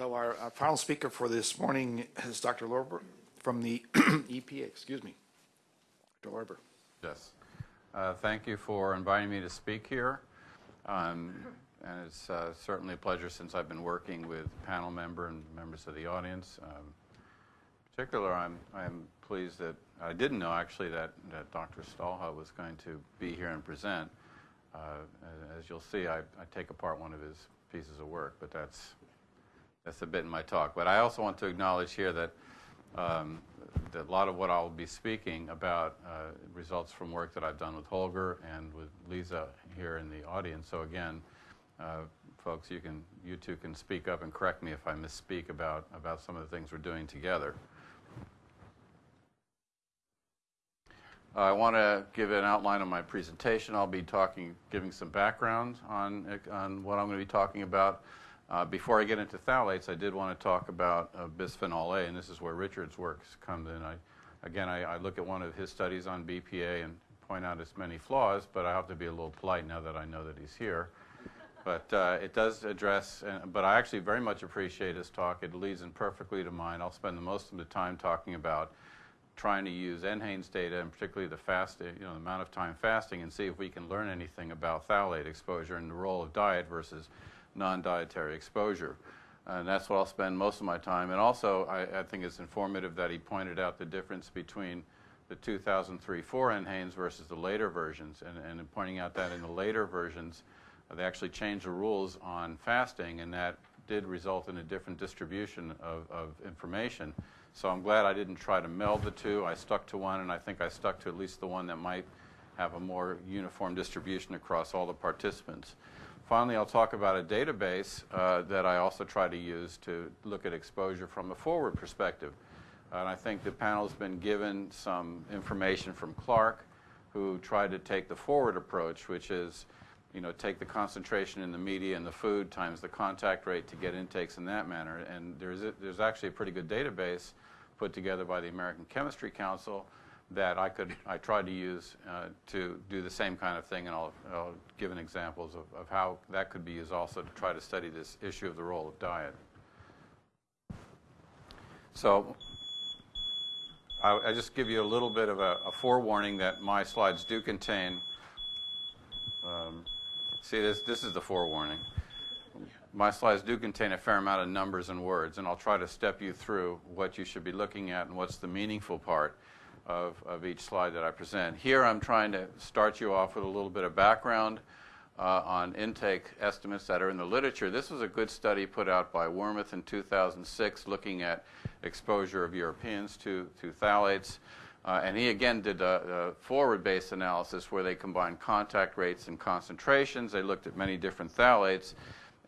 So our, our final speaker for this morning is Dr. Lorber from the EPA, excuse me. Dr. Lorber. Yes. Uh, Thank you for inviting me to speak here. Um, And it's uh, certainly a pleasure since I've been working with panel member and members of the audience. Um, In particular, I'm, I'm pleased that, I didn't know actually that, that Dr. Stahlhut was going to be here and present. Uh, As you'll see, I, I take apart one of his pieces of work, but that's, that's a bit in my talk. But I also want to acknowledge here that um, that a lot of what I'll be speaking about uh, results from work that I've done with Holger and with Lisa here in the audience. So again, uh, folks, you can you two can speak up and correct me if I misspeak about about some of the things we're doing together. I want to give an outline of my presentation. I'll be talking, giving some background on on what I'm going to be talking about. Uh, before I get into phthalates, I did want to talk about uh, bisphenol A, and this is where Richard's work comes in. I, again, I, I, look at one of his studies on BPA and point out its many flaws, but I have to be a little polite now that I know that he's here. But uh, it does address, uh, but I actually very much appreciate his talk. It leads in perfectly to mine. I'll spend the most of the time talking about trying to use NHANES data, and particularly the fast, you know, the amount of time fasting, and see if we can learn anything about phthalate exposure and the role of diet versus non-dietary exposure. And that's what I'll spend most of my time. And also, I, I, think it's informative that he pointed out the difference between the 2003-4 NHANES versus the later versions, and, and pointing out that in the later versions, uh, they actually changed the rules on fasting, and that did result in a different distribution of, of information. So I'm glad I didn't try to meld the two. I stuck to one, and I think I stuck to at least the one that might have a more uniform distribution across all the participants. Finally, I'll talk about a database uh, that I also try to use to look at exposure from a forward perspective. And I think the panel's been given some information from Clark, who tried to take the forward approach, which is, you know, take the concentration in the media and the food times the contact rate to get intakes in that manner. And there's, a, there's actually a pretty good database put together by the American Chemistry Council that I could I tried to use uh, to do the same kind of thing, and I'll, I'll give an examples of, of how that could be used also to try to study this issue of the role of diet. So I, I just give you a little bit of a, a forewarning that my slides do contain. Um, see, this this is the forewarning. My slides do contain a fair amount of numbers and words, and I'll try to step you through what you should be looking at and what's the meaningful part of, of each slide that I present. Here I'm trying to start you off with a little bit of background uh, on intake estimates that are in the literature. This was a good study put out by Wormuth in 2006 looking at exposure of Europeans to, to phthalates. Uh, and he again did a, a forward-based analysis where they combined contact rates and concentrations. They looked at many different phthalates.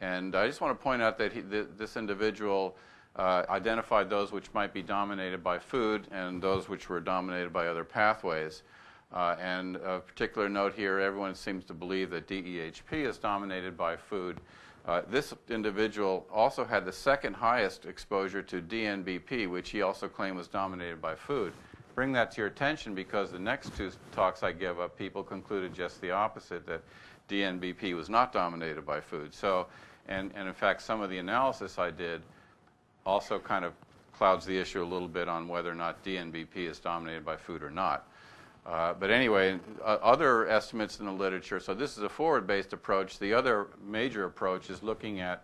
And I just want to point out that he, th this individual uh, identified those which might be dominated by food and those which were dominated by other pathways. Uh, and a particular note here, everyone seems to believe that DEHP is dominated by food. Uh, this individual also had the second highest exposure to DNBP, which he also claimed was dominated by food. Bring that to your attention because the next two talks I give up, people concluded just the opposite, that DNBP was not dominated by food. So, and, and in fact, some of the analysis I did also kind of clouds the issue a little bit on whether or not DNBP is dominated by food or not. Uh, but anyway, uh, other estimates in the literature, so this is a forward-based approach. The other major approach is looking at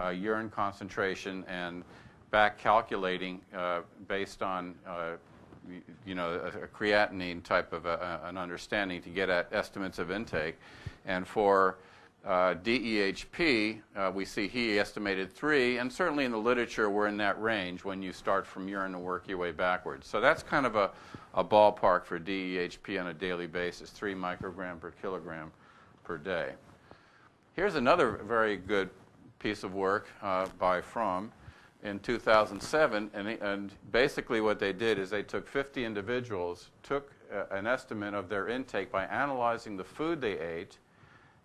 uh, urine concentration and back calculating uh, based on uh, you know, a, a, creatinine type of a, an understanding to get at estimates of intake. And for uh, DEHP, uh, we see he estimated three, and certainly in the literature we're in that range when you start from urine and work your way backwards. So that's kind of a, a ballpark for DEHP on a daily basis, three microgram per kilogram per day. Here's another very good piece of work uh, by Fromm in 2007, and, and, basically what they did is they took 50 individuals, took uh, an estimate of their intake by analyzing the food they ate,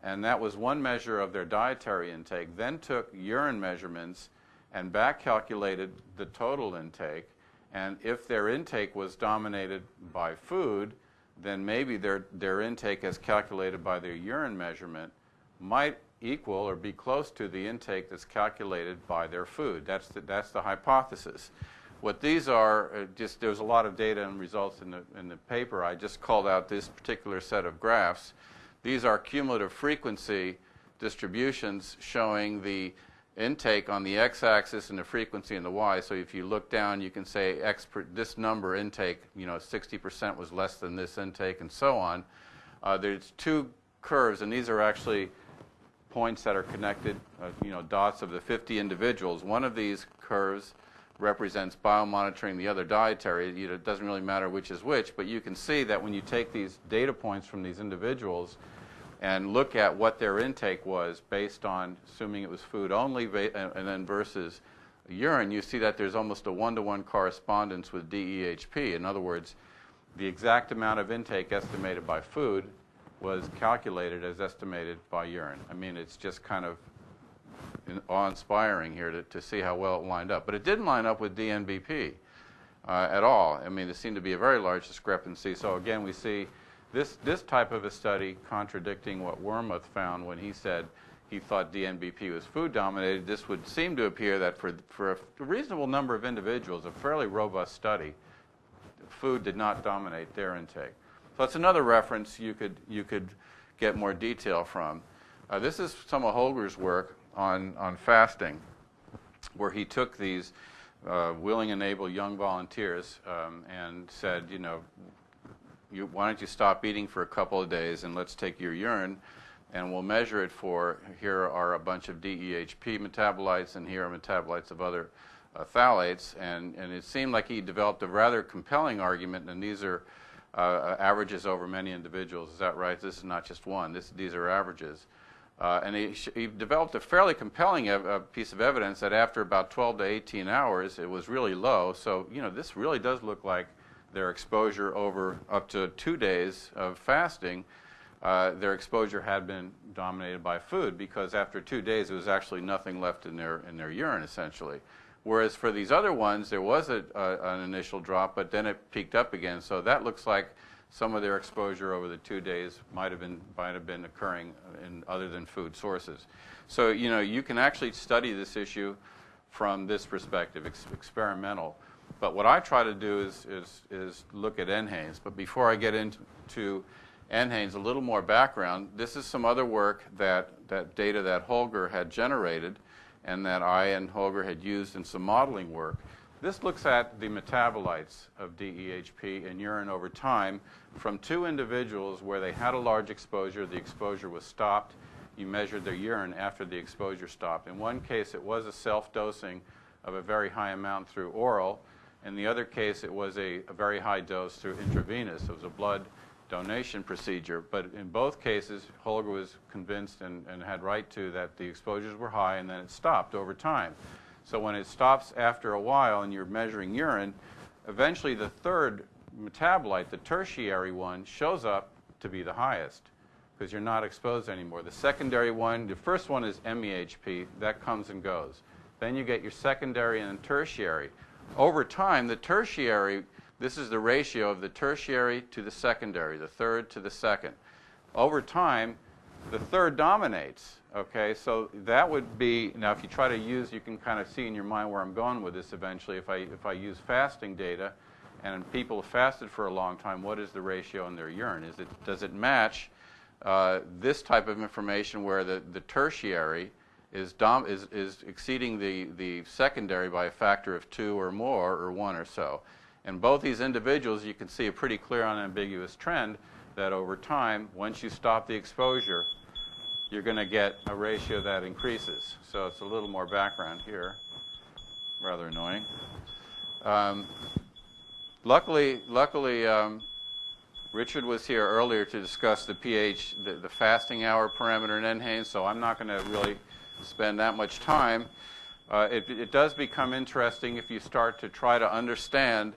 and that was one measure of their dietary intake, then took urine measurements and back calculated the total intake. And if their intake was dominated by food, then maybe their, their intake as calculated by their urine measurement might equal or be close to the intake that's calculated by their food. That's the, that's the hypothesis. What these are, uh, just there's a lot of data and results in the, in the paper. I just called out this particular set of graphs. These are cumulative frequency distributions showing the intake on the x-axis and the frequency in the y. So if you look down, you can say x per, this number intake, you know, 60% was less than this intake, and so on. Uh, there's two curves, and these are actually points that are connected, uh, you know, dots of the 50 individuals. One of these curves represents biomonitoring, the other dietary. It doesn't really matter which is which, but you can see that when you take these data points from these individuals and look at what their intake was based on assuming it was food only and, then versus urine, you see that there's almost a one-to-one correspondence with DEHP. In other words, the exact amount of intake estimated by food was calculated as estimated by urine. I mean, it's just kind of awe-inspiring here to, to see how well it lined up. But it didn't line up with DNBP uh, at all. I mean, there seemed to be a very large discrepancy. So again, we see this, this type of a study contradicting what Wormuth found when he said he thought DNBP was food dominated. This would seem to appear that for, for a reasonable number of individuals, a fairly robust study, food did not dominate their intake. So that's another reference you could, you could get more detail from. Uh, this is some of Holger's work on, on fasting, where he took these uh, willing and able young volunteers um, and said, you know, you, why don't you stop eating for a couple of days and let's take your urine and we'll measure it for, here are a bunch of DEHP metabolites and here are metabolites of other uh, phthalates. And, and it seemed like he developed a rather compelling argument, and these are uh, averages over many individuals. Is that right? This is not just one. This, these are averages. Uh, and he, he, developed a fairly compelling ev- piece of evidence that after about 12 to 18 hours, it was really low. So, you know, this really does look like their exposure over up to two days of fasting. Uh, their exposure had been dominated by food because after two days, there was actually nothing left in their in their urine, essentially. Whereas for these other ones, there was a, a, an initial drop, but then it peaked up again. So that looks like some of their exposure over the two days might have been might have been occurring in other than food sources. So you know you can actually study this issue from this perspective, ex- experimental. But what I try to do is is is look at NHANES. But before I get into NHANES, a little more background. This is some other work that that data that Holger had generated, and that I and Holger had used in some modeling work. This looks at the metabolites of DEHP in urine over time from two individuals where they had a large exposure, the exposure was stopped. You measured their urine after the exposure stopped. In one case, it was a self dosing of a very high amount through oral. In the other case, it was a, a very high dose through intravenous. It was a blood donation procedure. But in both cases, Holger was convinced and, and had right to that the exposures were high and then it stopped over time. So when it stops after a while and you're measuring urine, eventually the third metabolite, the tertiary one, shows up to be the highest because you're not exposed anymore. The secondary one, the first one is MEHP, that comes and goes. Then you get your secondary and tertiary. Over time, the tertiary, this is the ratio of the tertiary to the secondary, the third to the second. Over time, the third dominates. Okay, so that would be now. If you try to use, you can kind of see in your mind where I'm going with this. Eventually, if I if I use fasting data, and people have fasted for a long time, what is the ratio in their urine? Is it does it match uh, this type of information where the, the tertiary is, dom- is is exceeding the the secondary by a factor of two or more or one or so? And both these individuals, you can see a pretty clear, unambiguous trend that over time, once you stop the exposure, you're going to get a ratio that increases. So it's a little more background here. Rather annoying. Um, luckily, luckily, um, Richard was here earlier to discuss the pH, the, the fasting hour parameter in NHANES, so I'm not going to really spend that much time. Uh, it, it does become interesting if you start to try to understand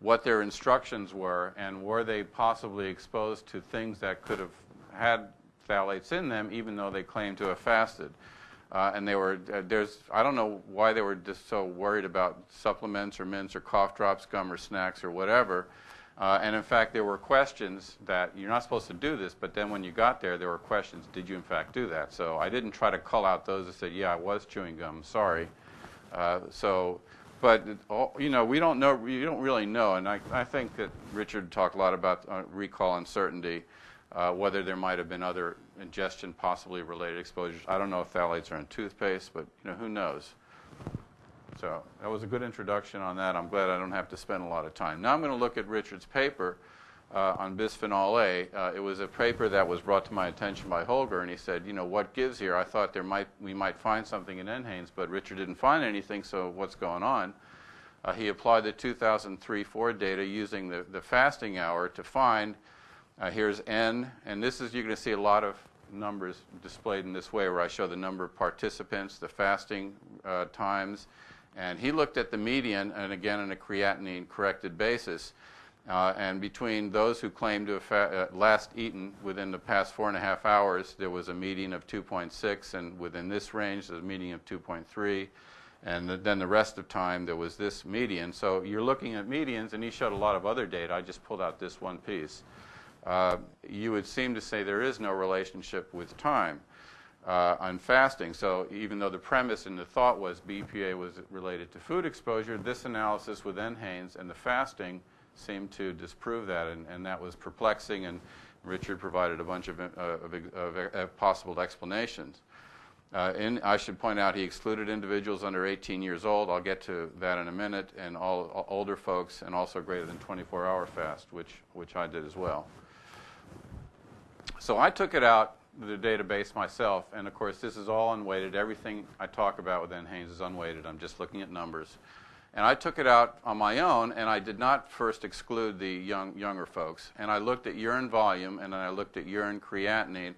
what their instructions were and were they possibly exposed to things that could have had phthalates in them, even though they claim to have fasted. Uh, and they were uh, there's I don't know why they were just so worried about supplements or mints or cough drops, gum or snacks or whatever. Uh, and in fact, there were questions that you're not supposed to do this, but then when you got there, there were questions, did you in fact do that? So I didn't try to call out those that said, yeah, I was chewing gum, sorry. Uh, so, but, you know, we don't know, we don't really know, and I, I think that Richard talked a lot about uh, recall uncertainty, uh, whether there might have been other ingestion possibly related exposures. I don't know if phthalates are in toothpaste, but, you know, who knows? So that was a good introduction on that. I'm glad I don't have to spend a lot of time. Now I'm going to look at Richard's paper uh, on bisphenol A. Uh, it was a paper that was brought to my attention by Holger, and he said, you know, what gives here? I thought there might we might find something in NHANES, but Richard didn't find anything. So what's going on? Uh, he applied the 2003-4 data using the, the fasting hour to find. Uh, here's N, and this is you're going to see a lot of numbers displayed in this way, where I show the number of participants, the fasting uh, times, and he looked at the median, and again on a creatinine corrected basis. Uh, and between those who claimed to have uh, last eaten within the past four and a half hours, there was a median of 2.6, and within this range, there's a median of 2.3. And th- then the rest of time, there was this median. So you're looking at medians, and he showed a lot of other data. I just pulled out this one piece. Uh, you would seem to say there is no relationship with time uh, on fasting. So even though the premise and the thought was BPA was related to food exposure, this analysis with NHANES and the fasting seemed to disprove that, and, and that was perplexing. And Richard provided a bunch of, uh, of, of, possible explanations. Uh, in, I should point out he excluded individuals under 18 years old. I'll get to that in a minute, and all, all older folks, and also greater than 24-hour fast, which which I did as well. So I took it out the database myself, and of course this is all unweighted. Everything I talk about with NHANES is unweighted. I'm just looking at numbers. And I took it out on my own, and I did not first exclude the young, younger folks. And I looked at urine volume, and then I looked at urine creatinine,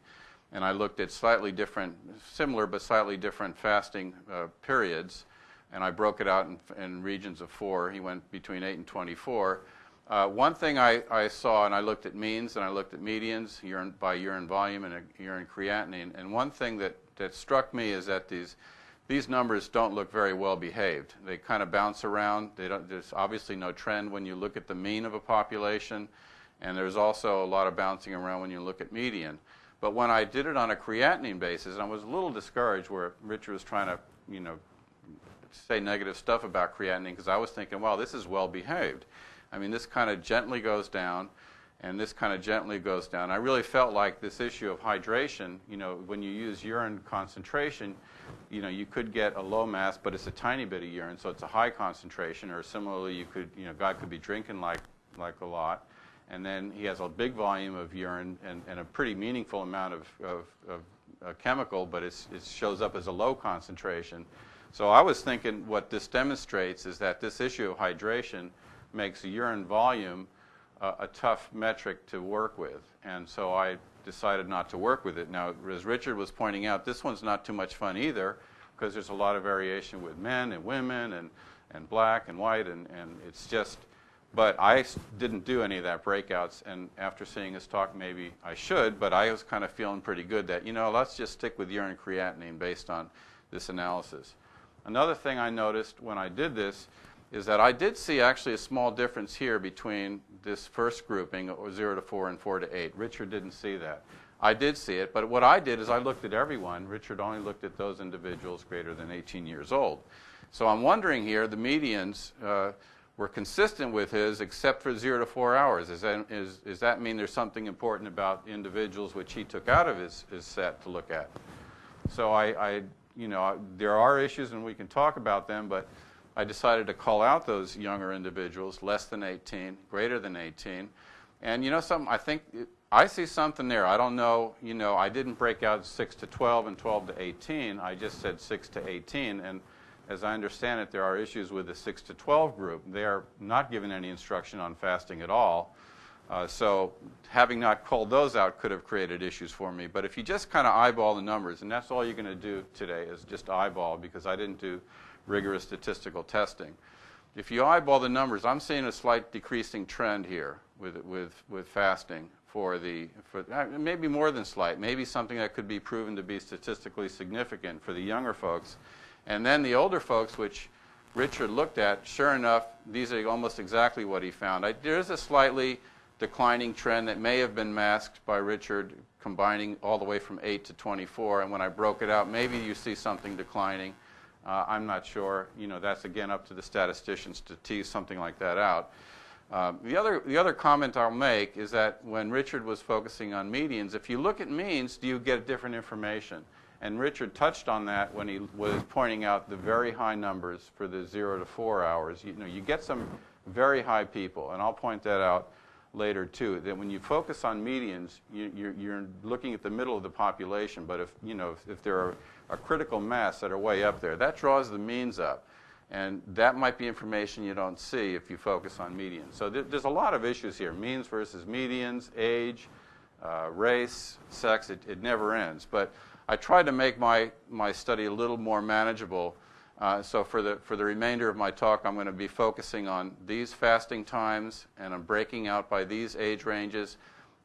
and I looked at slightly different, similar but slightly different fasting uh, periods. And I broke it out in, in regions of four. He went between 8 and 24. Uh, one thing I, I saw, and I looked at means and I looked at medians urine, by urine volume and urine creatinine, and one thing that, that struck me is that these, these numbers don't look very well behaved. They kind of bounce around. They don't, there's obviously no trend when you look at the mean of a population, and there's also a lot of bouncing around when you look at median. But when I did it on a creatinine basis, and I was a little discouraged where Richard was trying to, you know, say negative stuff about creatinine because I was thinking, well, this is well behaved. I mean, this kind of gently goes down, and this kind of gently goes down. I really felt like this issue of hydration, you know, when you use urine concentration, you know, you could get a low mass, but it's a tiny bit of urine, so it's a high concentration. Or similarly, you could, you know, guy could be drinking like, like a lot, and then he has a big volume of urine and, and a pretty meaningful amount of, of, of uh, chemical, but it shows up as a low concentration. So I was thinking what this demonstrates is that this issue of hydration makes urine volume uh, a tough metric to work with. And so I decided not to work with it. Now, as Richard was pointing out, this one's not too much fun either because there's a lot of variation with men and women and, and black and white, and, and it's just, but I didn't do any of that breakouts. And after seeing his talk, maybe I should, but I was kind of feeling pretty good that, you know, let's just stick with urine creatinine based on this analysis. Another thing I noticed when I did this is that I did see actually a small difference here between this first grouping, or 0 to 4 and 4 to 8. Richard didn't see that. I did see it, but what I did is I looked at everyone. Richard only looked at those individuals greater than 18 years old. So I'm wondering here, the medians uh, were consistent with his except for 0 to 4 hours. That, is, does that mean there's something important about individuals which he took out of his, his set to look at? So I, I, you know, there are issues and we can talk about them, but I decided to call out those younger individuals, less than 18, greater than 18. And you know something, I think I see something there. I don't know, you know, I didn't break out 6 to 12 and 12 to 18. I just said 6 to 18. And as I understand it, there are issues with the 6 to 12 group. They are not given any instruction on fasting at all. Uh, so having not called those out could have created issues for me. But if you just kind of eyeball the numbers, and that's all you're going to do today is just eyeball because I didn't do rigorous statistical testing. If you eyeball the numbers, I'm seeing a slight decreasing trend here with, with, with fasting for the, for, uh, maybe more than slight, maybe something that could be proven to be statistically significant for the younger folks. And then the older folks, which Richard looked at, sure enough, these are almost exactly what he found. I, there is a slightly declining trend that may have been masked by Richard combining all the way from 8 to 24. And when I broke it out, maybe you see something declining. Uh, I'm not sure. You know, that's again up to the statisticians to tease something like that out. Uh, the, other, the other comment I'll make is that when Richard was focusing on medians, if you look at means, do you get different information? And Richard touched on that when he was pointing out the very high numbers for the zero to four hours. You know, you get some very high people, and I'll point that out later too. That when you focus on medians, you, you're, you're looking at the middle of the population. But if you know if, if there are a critical mass that are way up there, that draws the means up. And that might be information you don't see if you focus on medians. So th- there's a lot of issues here means versus medians, age, uh, race, sex, it, it never ends. But I tried to make my, my study a little more manageable. Uh, so for the, for the remainder of my talk, I'm going to be focusing on these fasting times, and I'm breaking out by these age ranges.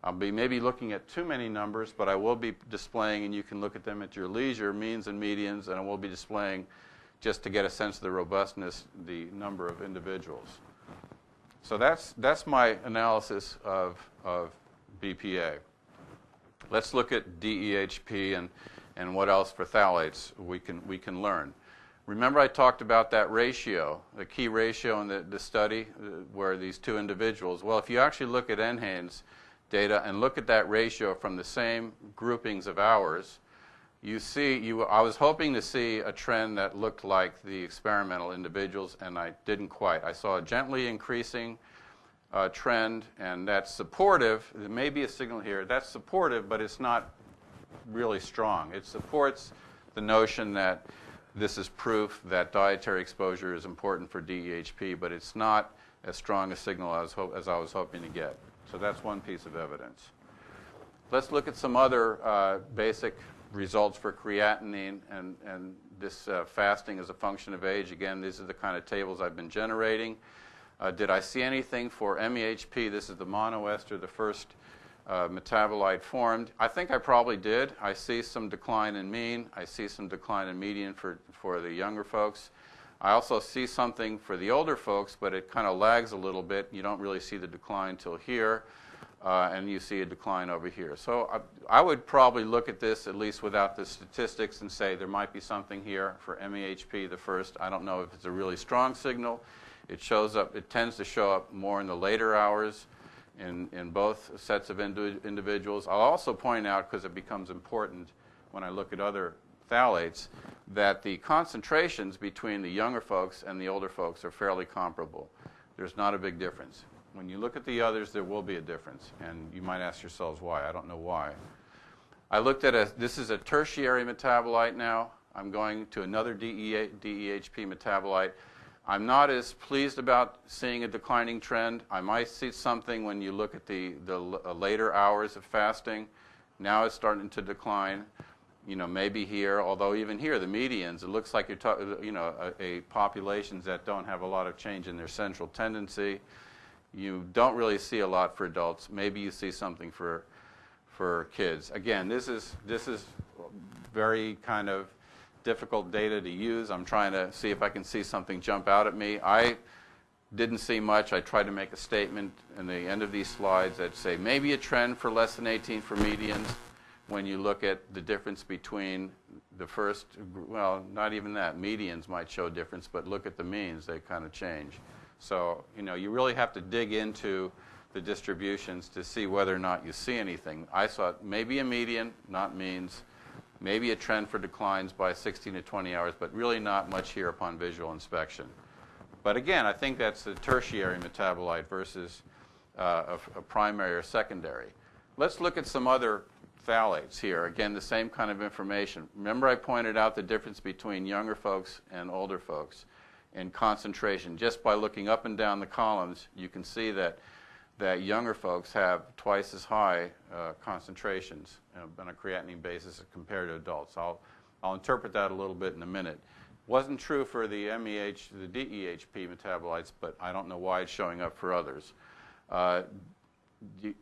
I'll be maybe looking at too many numbers, but I will be displaying, and you can look at them at your leisure, means and medians, and I will be displaying just to get a sense of the robustness, the number of individuals. So that's, that's my analysis of, of BPA. Let's look at DEHP and, and what else for phthalates we can, we can learn. Remember I talked about that ratio, the key ratio in the, the study uh, where these two individuals, well, if you actually look at NHANES data and look at that ratio from the same groupings of hours, you see, you, I was hoping to see a trend that looked like the experimental individuals, and I didn't quite. I saw a gently increasing uh, trend, and that's supportive. There may be a signal here. That's supportive, but it's not really strong. It supports the notion that this is proof that dietary exposure is important for DEHP, but it's not as strong a signal as, as I was hoping to get. So that's one piece of evidence. Let's look at some other uh, basic results for creatinine and, and this uh, fasting as a function of age. Again, these are the kind of tables I've been generating. Uh, did I see anything for MEHP? This is the monoester, the first uh, metabolite formed. I think I probably did. I see some decline in mean. I see some decline in median for, for the younger folks. I also see something for the older folks, but it kind of lags a little bit. You don't really see the decline till here uh, and you see a decline over here. So I, I, would probably look at this, at least without the statistics, and say there might be something here for MEHP, the first. I don't know if it's a really strong signal. It shows up, it tends to show up more in the later hours in, in both sets of indi- individuals. I'll also point out, because it becomes important when I look at other phthalates, that the concentrations between the younger folks and the older folks are fairly comparable. There's not a big difference. When you look at the others, there will be a difference. And you might ask yourselves why. I don't know why. I looked at a, this is a tertiary metabolite now. I'm going to another DEHP metabolite. I'm not as pleased about seeing a declining trend. I might see something when you look at the, the uh, later hours of fasting. Now it's starting to decline. You know, maybe here, although even here, the medians, it looks like you're talking, you know, a, a populations that don't have a lot of change in their central tendency. You don't really see a lot for adults. Maybe you see something for for kids. Again, this is this is very kind of difficult data to use. I'm trying to see if I can see something jump out at me. I didn't see much. I tried to make a statement in the end of these slides that say maybe a trend for less than 18 for medians when you look at the difference between the first, well, not even that. Medians might show difference, but look at the means, they kind of change. So, you know, you really have to dig into the distributions to see whether or not you see anything. I saw maybe a median, not means, maybe a trend for declines by 16 to 20 hours, but really not much here upon visual inspection. But again, I think that's the tertiary metabolite versus uh, a, a primary or secondary. Let's look at some other phthalates here. Again, the same kind of information. Remember I pointed out the difference between younger folks and older folks in concentration. Just by looking up and down the columns, you can see that, that younger folks have twice as high uh, concentrations on a creatinine basis compared to adults. I'll, I'll interpret that a little bit in a minute. Wasn't true for the MEH, the DEHP metabolites, but I don't know why it's showing up for others. Uh,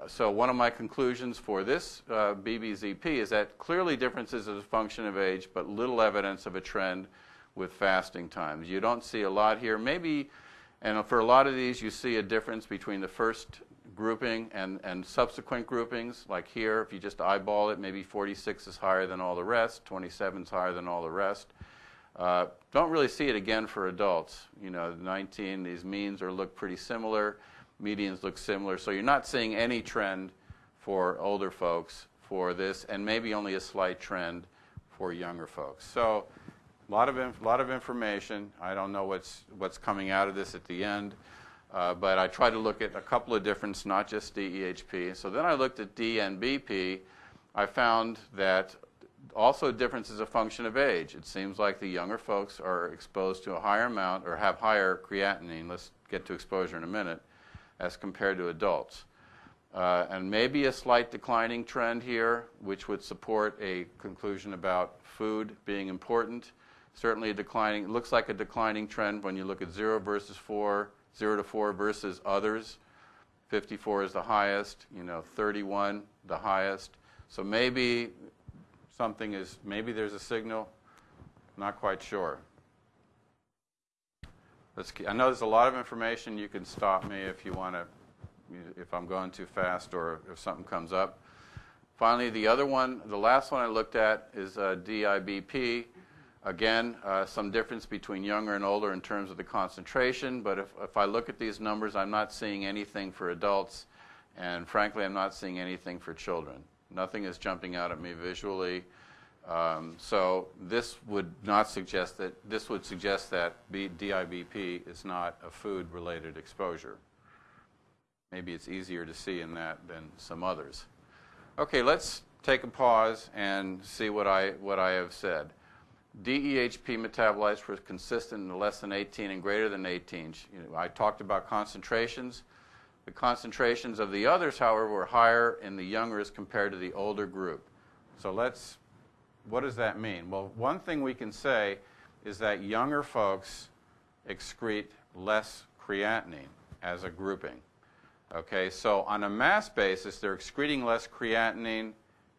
so one of my conclusions for this uh, BBZP is that clearly differences as a function of age, but little evidence of a trend with fasting times. You don't see a lot here. Maybe, and for a lot of these, you see a difference between the first grouping and, and subsequent groupings. Like here, if you just eyeball it, maybe 46 is higher than all the rest, 27 is higher than all the rest. Uh, don't really see it again for adults. You know, 19, these means are look pretty similar, medians look similar. So you're not seeing any trend for older folks for this, and maybe only a slight trend for younger folks. So a lot of, inf- lot of information. I don't know what's, what's coming out of this at the end. Uh, but I tried to look at a couple of different, not just DEHP. So then I looked at DNBP. I found that also difference is a function of age. It seems like the younger folks are exposed to a higher amount or have higher creatinine. Let's get to exposure in a minute, as compared to adults. Uh, and maybe a slight declining trend here, which would support a conclusion about food being important. Certainly a declining, it looks like a declining trend when you look at 0 versus 4, 0 to 4 versus others. 54 is the highest, you know, 31 the highest. So maybe something is, maybe there's a signal, not quite sure. Let's, I know there's a lot of information. You can stop me if you want to, if I'm going too fast or if something comes up. Finally, the other one, the last one I looked at is uh, DIBP. Again, uh, some difference between younger and older in terms of the concentration, but if, if I look at these numbers, I'm not seeing anything for adults, and frankly, I'm not seeing anything for children. Nothing is jumping out at me visually. Um, so this would not suggest that, this would suggest that B, DIBP is not a food-related exposure. Maybe it's easier to see in that than some others. Okay, let's take a pause and see what I, what I have said. DEHP metabolites were consistent in less than 18 and greater than 18. You know, I talked about concentrations. The concentrations of the others, however, were higher in the younger as compared to the older group. So let's, what does that mean? Well, one thing we can say is that younger folks excrete less creatinine as a grouping. Okay, so on a mass basis, they're excreting less creatinine,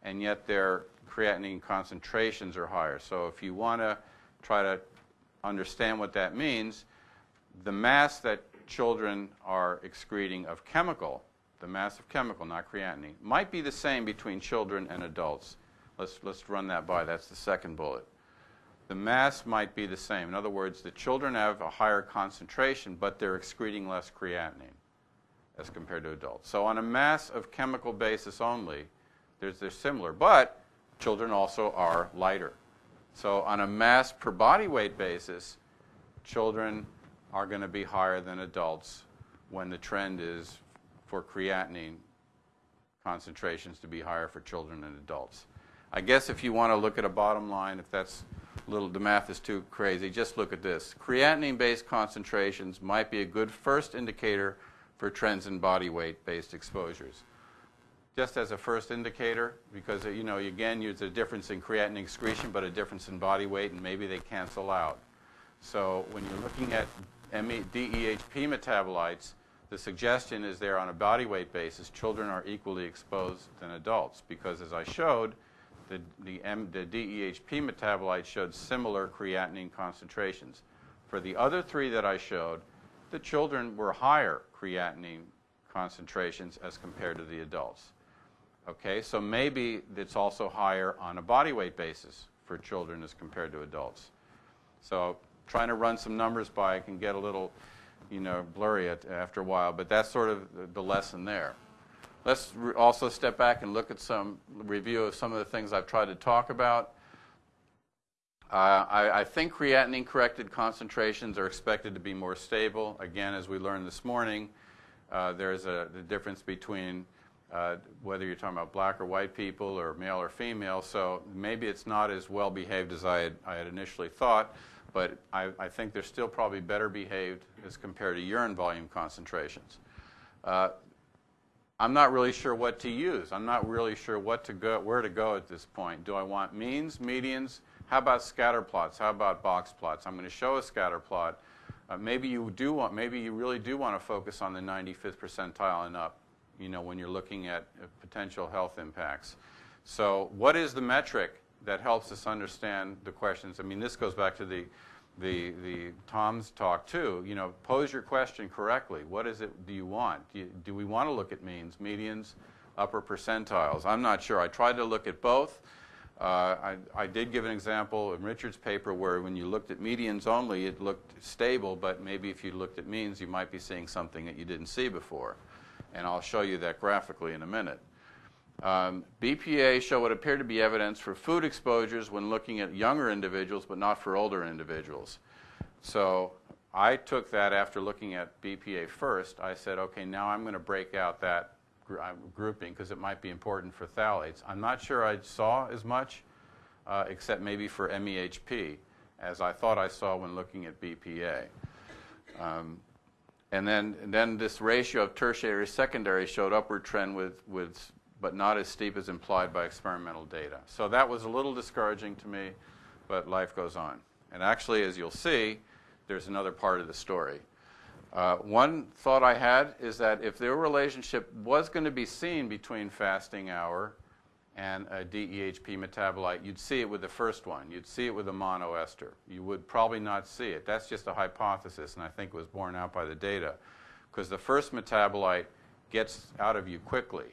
and yet their creatinine concentrations are higher. So if you want to try to understand what that means, the mass that children are excreting of chemical, the mass of chemical, not creatinine, might be the same between children and adults. Let's, let's run that by. That's the second bullet. The mass might be the same. In other words, the children have a higher concentration, but they're excreting less creatinine as compared to adults. So on a mass of chemical basis only, there's, they're similar. But children also are lighter. So on a mass per body weight basis, children are going to be higher than adults when the trend is for creatinine concentrations to be higher for children and adults. I guess if you want to look at a bottom line, if that's a little, the math is too crazy, just look at this. Creatinine-based concentrations might be a good first indicator for trends in body weight-based exposures. Just as a first indicator, because, you know, again, there's a difference in creatinine excretion, but a difference in body weight, and maybe they cancel out. So when you're looking at DEHP metabolites, the suggestion is there on a body weight basis, children are equally exposed than adults, because as I showed, the, the, M, the DEHP metabolites showed similar creatinine concentrations. For the other three that I showed, the children were higher creatinine concentrations as compared to the adults. Okay, so maybe it's also higher on a body weight basis for children as compared to adults. So trying to run some numbers by can get a little, you know, blurry at, after a while, but that's sort of the, lesson there. Let's also step back and look at some review of some of the things I've tried to talk about. Uh, I, I, think creatinine corrected concentrations are expected to be more stable. Again, as we learned this morning, uh, there's a the difference between uh, whether you're talking about black or white people or male or female. So maybe it's not as well behaved as I had, I had initially thought, but I, I, think they're still probably better behaved as compared to urine volume concentrations. Uh, I'm not really sure what to use. I'm not really sure what to go, where to go at this point. Do I want means, medians? How about scatter plots? How about box plots? I'm going to show a scatter plot. Uh, maybe you do want, maybe you really do want to focus on the 95th percentile and up you know, when you're looking at uh, potential health impacts. So what is the metric that helps us understand the questions? I mean, this goes back to the, the, the Tom's talk too, you know, pose your question correctly. What is it do you want? Do, you, do we want to look at means, medians, upper percentiles? I'm not sure. I tried to look at both. Uh, I, I did give an example in Richard's paper where when you looked at medians only, it looked stable, but maybe if you looked at means, you might be seeing something that you didn't see before. And I'll show you that graphically in a minute. Um, BPA show what appeared to be evidence for food exposures when looking at younger individuals, but not for older individuals. So I took that after looking at BPA first. I said, okay, now I'm going to break out that uh, grouping because it might be important for phthalates. I'm not sure I saw as much, uh, except maybe for MEHP, as I thought I saw when looking at BPA. Um, and then, and then this ratio of tertiary secondary showed upward trend with, with but not as steep as implied by experimental data. So that was a little discouraging to me, but life goes on. And actually, as you'll see, there's another part of the story. Uh, one thought I had is that if their relationship was going to be seen between fasting hour and a DEHP metabolite, you'd see it with the first one. You'd see it with a monoester. You would probably not see it. That's just a hypothesis, and I think it was borne out by the data. Because the first metabolite gets out of you quickly.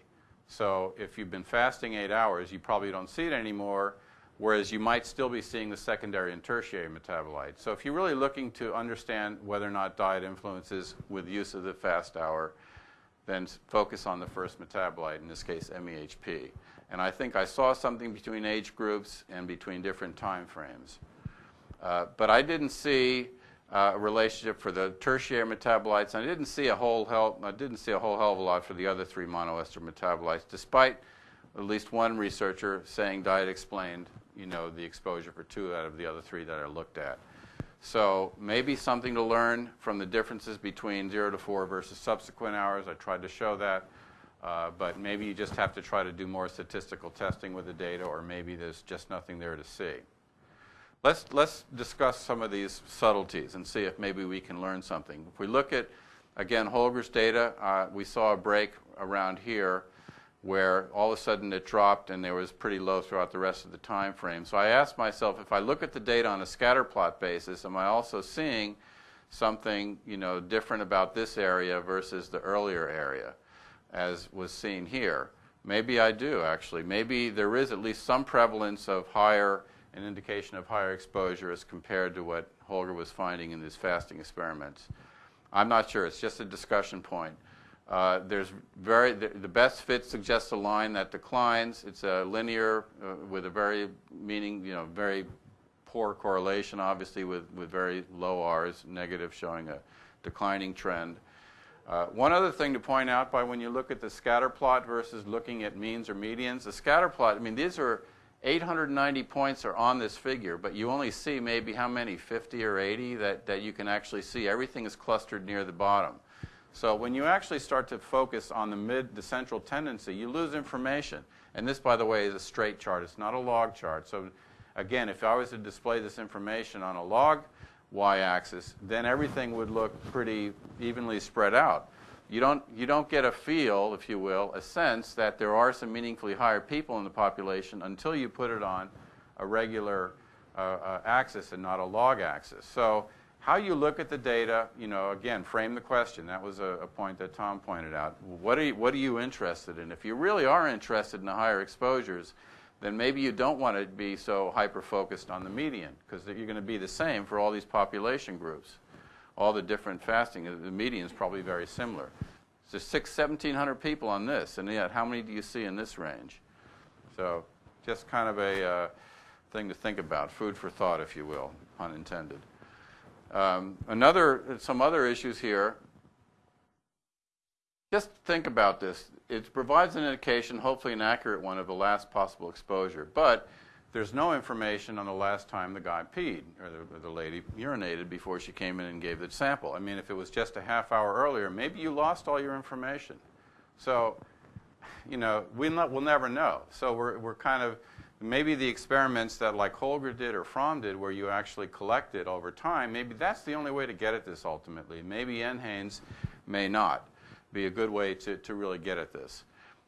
So if you've been fasting eight hours, you probably don't see it anymore, whereas you might still be seeing the secondary and tertiary metabolites. So if you're really looking to understand whether or not diet influences with use of the fast hour, then focus on the first metabolite, in this case MEHP. And I think I saw something between age groups and between different time frames. Uh, but I didn't see uh, a relationship for the tertiary metabolites. I didn't see a whole hell, I didn't see a whole hell of a lot for the other three monoester metabolites, despite at least one researcher saying diet explained, you know, the exposure for two out of the other three that I looked at. So maybe something to learn from the differences between zero to four versus subsequent hours. I tried to show that. Uh, but maybe you just have to try to do more statistical testing with the data, or maybe there's just nothing there to see. Let's, let's discuss some of these subtleties and see if maybe we can learn something. If we look at, again, Holger's data, uh, we saw a break around here where all of a sudden it dropped and there was pretty low throughout the rest of the time frame. So I asked myself, if I look at the data on a scatter plot basis, am I also seeing something you know, different about this area versus the earlier area? As was seen here. Maybe I do, actually. Maybe there is at least some prevalence of higher, an indication of higher exposure as compared to what Holger was finding in these fasting experiments. I'm not sure. It's just a discussion point. Uh, there's very the, the, best fit suggests a line that declines. It's a linear uh, with a very meaning, you know, very poor correlation, obviously, with, with very low R's, negative showing a declining trend. Uh, one other thing to point out by when you look at the scatter plot versus looking at means or medians, the scatter plot, I mean, these are 890 points are on this figure, but you only see maybe how many, 50 or 80 that, that you can actually see. Everything is clustered near the bottom. So when you actually start to focus on the mid, the central tendency, you lose information. And this, by the way, is a straight chart. It's not a log chart. So again, if I was to display this information on a log y-axis, then everything would look pretty evenly spread out. You don't, you don't get a feel, if you will, a sense that there are some meaningfully higher people in the population until you put it on a regular uh, uh, axis and not a log axis. So how you look at the data, you know, again, frame the question. That was a, a point that Tom pointed out. What are, you, what are you interested in? If you really are interested in the higher exposures, then maybe you don't want to be so hyper-focused on the median because you're going to be the same for all these population groups. All the different fasting, the median is probably very similar. There's six, 1,700 people on this, and yet how many do you see in this range? So just kind of a uh, thing to think about, food for thought, if you will, pun intended. Um, another, some other issues here. Just think about this it provides an indication, hopefully an accurate one, of the last possible exposure. But there's no information on the last time the guy peed or the, or the, lady urinated before she came in and gave the sample. I mean, if it was just a half hour earlier, maybe you lost all your information. So, you know, we not, we'll never know. So we're, we're kind of, maybe the experiments that like Holger did or Fromm did where you actually collect it over time, maybe that's the only way to get at this ultimately. Maybe NHANES may not be a good way to, to really get at this.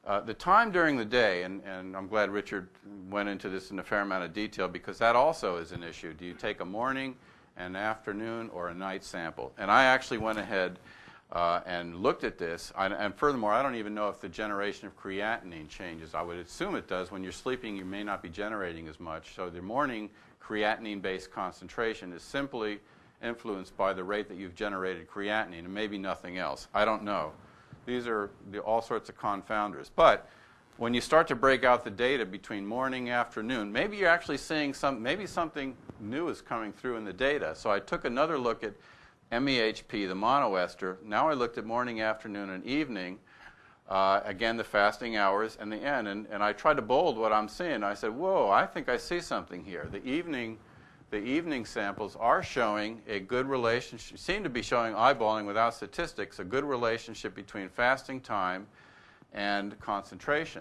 Uh, the time during the day, and, and I'm glad Richard went into this in a fair amount of detail because that also is an issue. Do you take a morning an afternoon, or a night sample. And I actually went ahead uh, and looked at this. I, and furthermore, I don't even know if the generation of creatinine changes. I would assume it does. When you're sleeping, you may not be generating as much. So the morning creatinine-based concentration is simply influenced by the rate that you've generated creatinine and maybe nothing else. I don't know. These are the, all sorts of confounders. But when you start to break out the data between morning afternoon, maybe you're actually seeing some, maybe something new is coming through in the data. So I took another look at MEHP, the monoester. Now I looked at morning, afternoon, and evening. Uh, again, the fasting hours and the end. And, and I tried to bold what I'm seeing. I said, whoa, I think I see something here. The evening, the evening samples are showing a good relationship, seem to be showing eyeballing without statistics, a good relationship between fasting time and concentration.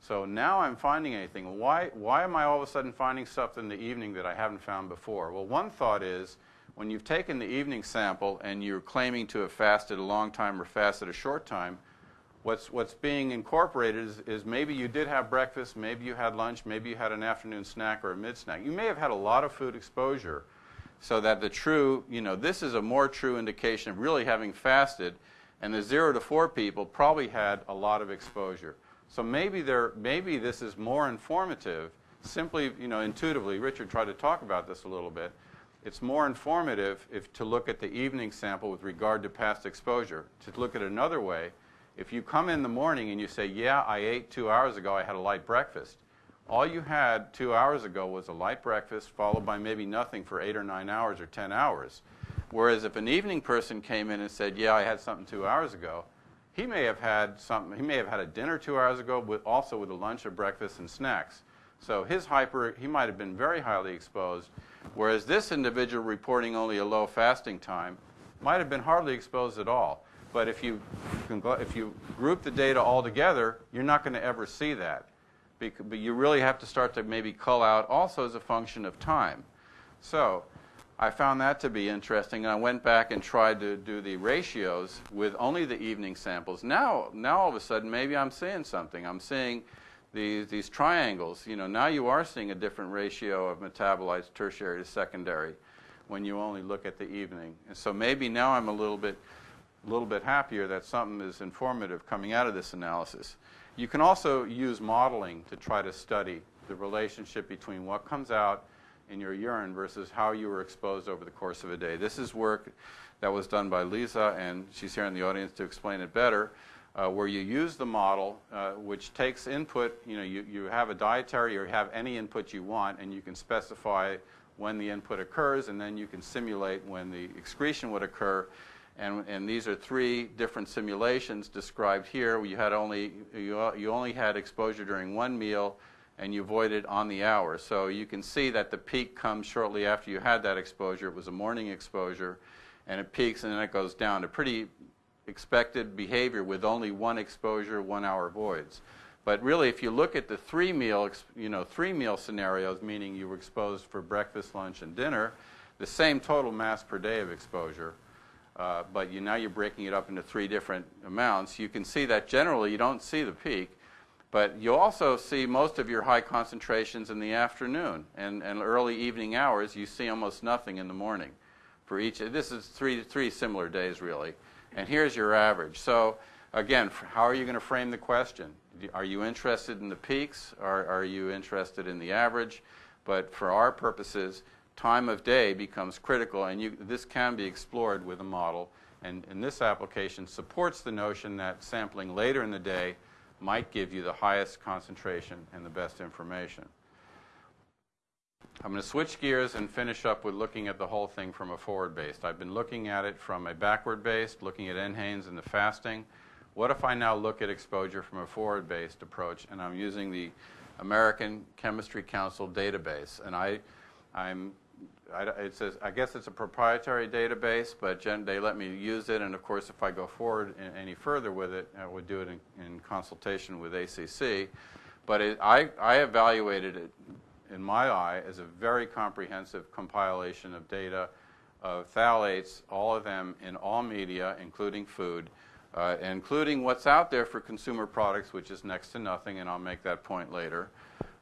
So now I'm finding anything. Why, why am I all of a sudden finding stuff in the evening that I haven't found before? Well, one thought is when you've taken the evening sample and you're claiming to have fasted a long time or fasted a short time, what's, what's being incorporated is, is maybe you did have breakfast, maybe you had lunch, maybe you had an afternoon snack or a mid snack. You may have had a lot of food exposure so that the true, you know, this is a more true indication of really having fasted, and the zero to four people probably had a lot of exposure. So maybe there, maybe this is more informative, simply, you know, intuitively. Richard tried to talk about this a little bit. It's more informative if to look at the evening sample with regard to past exposure. To look at another way, if you come in the morning and you say, "Yeah, I ate two hours ago. I had a light breakfast," all you had two hours ago was a light breakfast followed by maybe nothing for eight or nine hours or ten hours. Whereas if an evening person came in and said, "Yeah, I had something two hours ago," he may have had something. He may have had a dinner two hours ago, with also with a lunch, a breakfast, and snacks. So his hyper, he might have been very highly exposed, whereas this individual reporting only a low fasting time might have been hardly exposed at all. But if you, if you group the data all together, you're not going to ever see that. But you really have to start to maybe cull out also as a function of time. So I found that to be interesting. And I went back and tried to do the ratios with only the evening samples. Now, now all of a sudden, maybe I'm seeing something. I'm seeing these, these triangles. You know, now you are seeing a different ratio of metabolites tertiary to secondary when you only look at the evening. And so maybe now I'm a little bit, a little bit happier that something is informative coming out of this analysis. You can also use modeling to try to study the relationship between what comes out in your urine versus how you were exposed over the course of a day. This is work that was done by Lisa, and she's here in the audience to explain it better uh, where you use the model, uh, which takes input, you know, you, you have a dietary or have any input you want, and you can specify when the input occurs, and then you can simulate when the excretion would occur. And, and these are three different simulations described here. You had only you, you only had exposure during one meal, and you avoided on the hour. So you can see that the peak comes shortly after you had that exposure. It was a morning exposure, and it peaks and then it goes down. A pretty expected behavior with only one exposure, one hour voids. But really, if you look at the three meal, you know, three meal scenarios, meaning you were exposed for breakfast, lunch, and dinner, the same total mass per day of exposure, uh, but you, now you're breaking it up into three different amounts. You can see that generally you don't see the peak, but you also see most of your high concentrations in the afternoon and, and early evening hours. You see almost nothing in the morning for each. This is three, three similar days, really and here's your average. So again, how are you going to frame the question? Are you interested in the peaks or are you interested in the average? But for our purposes, time of day becomes critical, and you, this can be explored with a model. And, and this application supports the notion that sampling later in the day might give you the highest concentration and the best information. I'm going to switch gears and finish up with looking at the whole thing from a forward based. I've been looking at it from a backward based, looking at NHANES and the fasting. What if I now look at exposure from a forward based approach and I'm using the American Chemistry Council database? And I, I'm, I, it says, I guess it's a proprietary database, but they let me use it. And of course, if I go forward any further with it, I would do it in, in consultation with ACC. But it, I, I evaluated it in my eye, as a very comprehensive compilation of data of phthalates, all of them in all media, including food, uh, including what's out there for consumer products, which is next to nothing, and I'll make that point later.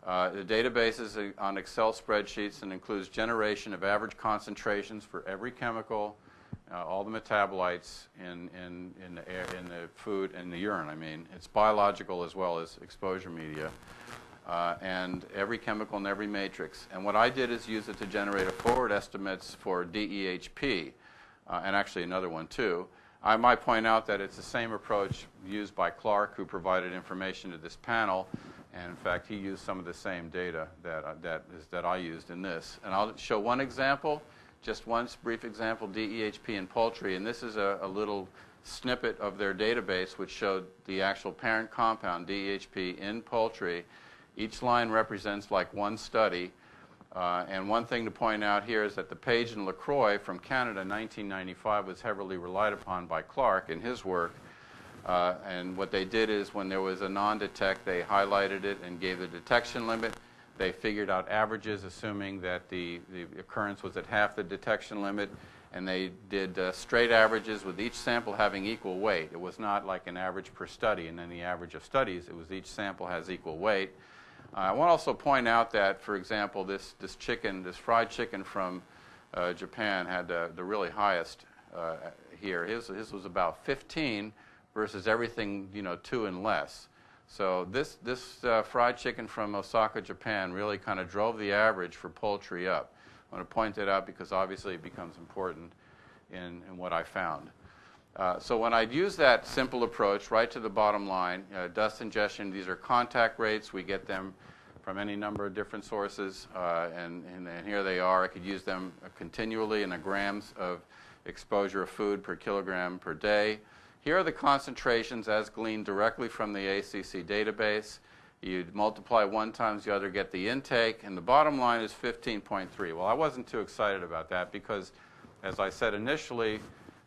Uh, The database is uh, on Excel spreadsheets and includes generation of average concentrations for every chemical, uh, all the metabolites in, in, in, the air, in the food and the urine, I mean. It's biological as well as exposure media. Uh, and every chemical in every matrix. And what I did is use it to generate a forward estimates for DEHP, uh, and actually another one too. I might point out that it's the same approach used by Clark, who provided information to this panel, and in fact, he used some of the same data that, uh, that, is, that I used in this. And I'll show one example, just one brief example, DEHP in poultry, and this is a, a little snippet of their database which showed the actual parent compound, DEHP, in poultry. Each line represents like one study. Uh, and one thing to point out here is that the Page and LaCroix from Canada, 1995, was heavily relied upon by Clark in his work. Uh, and what they did is when there was a non-detect, they highlighted it and gave the detection limit. They figured out averages, assuming that the, the occurrence was at half the detection limit. And they did uh, straight averages with each sample having equal weight. It was not like an average per study and then the average of studies. It was each sample has equal weight. Uh, I want to also point out that, for example, this, this chicken, this fried chicken from uh, Japan had the, really highest uh, here. His, his was about 15 versus everything, you know, two and less. So this, this uh, fried chicken from Osaka, Japan really kind of drove the average for poultry up. I want to point that out because obviously it becomes important in, in what I found. Uh, so when I'd use that simple approach right to the bottom line, uh, dust ingestion, these are contact rates. We get them from any number of different sources, uh, and, and, and, here they are. I could use them continually in the grams of exposure of food per kilogram per day. Here are the concentrations as gleaned directly from the ACC database. You multiply one times the other, get the intake, and the bottom line is 15.3. Well, I wasn't too excited about that because, as I said initially,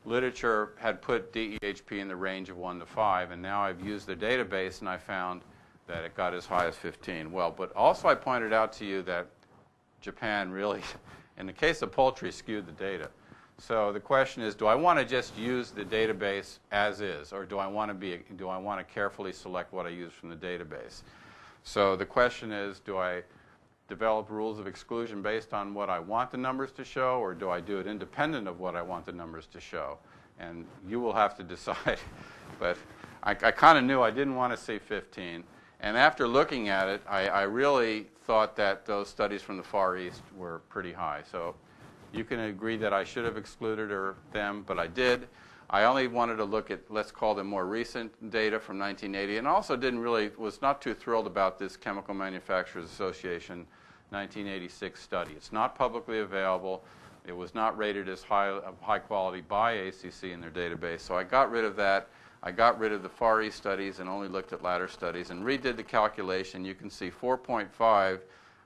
literature had put DEHP in the range of 1 to 5, and now I've used the database and I found that it got as high as 15. Well, but also I pointed out to you that Japan really, in the case of poultry, skewed the data. So the question is, do I want to just use the database as is, or do I want to be, do I want to carefully select what I use from the database? So the question is, do I develop rules of exclusion based on what I want the numbers to show, or do I do it independent of what I want the numbers to show? And you will have to decide. but I, I kind of knew I didn't want to see 15. And after looking at it, I, I, really thought that those studies from the Far East were pretty high. So you can agree that I should have excluded them, but I did. I only wanted to look at, let's call them more recent data from 1980, and also didn't really, was not too thrilled about this Chemical Manufacturers Association 1986 study. It's not publicly available. It was not rated as high, high quality by ACC in their database. So I got rid of that. I got rid of the Far East studies and only looked at latter studies and redid the calculation. You can see 4.5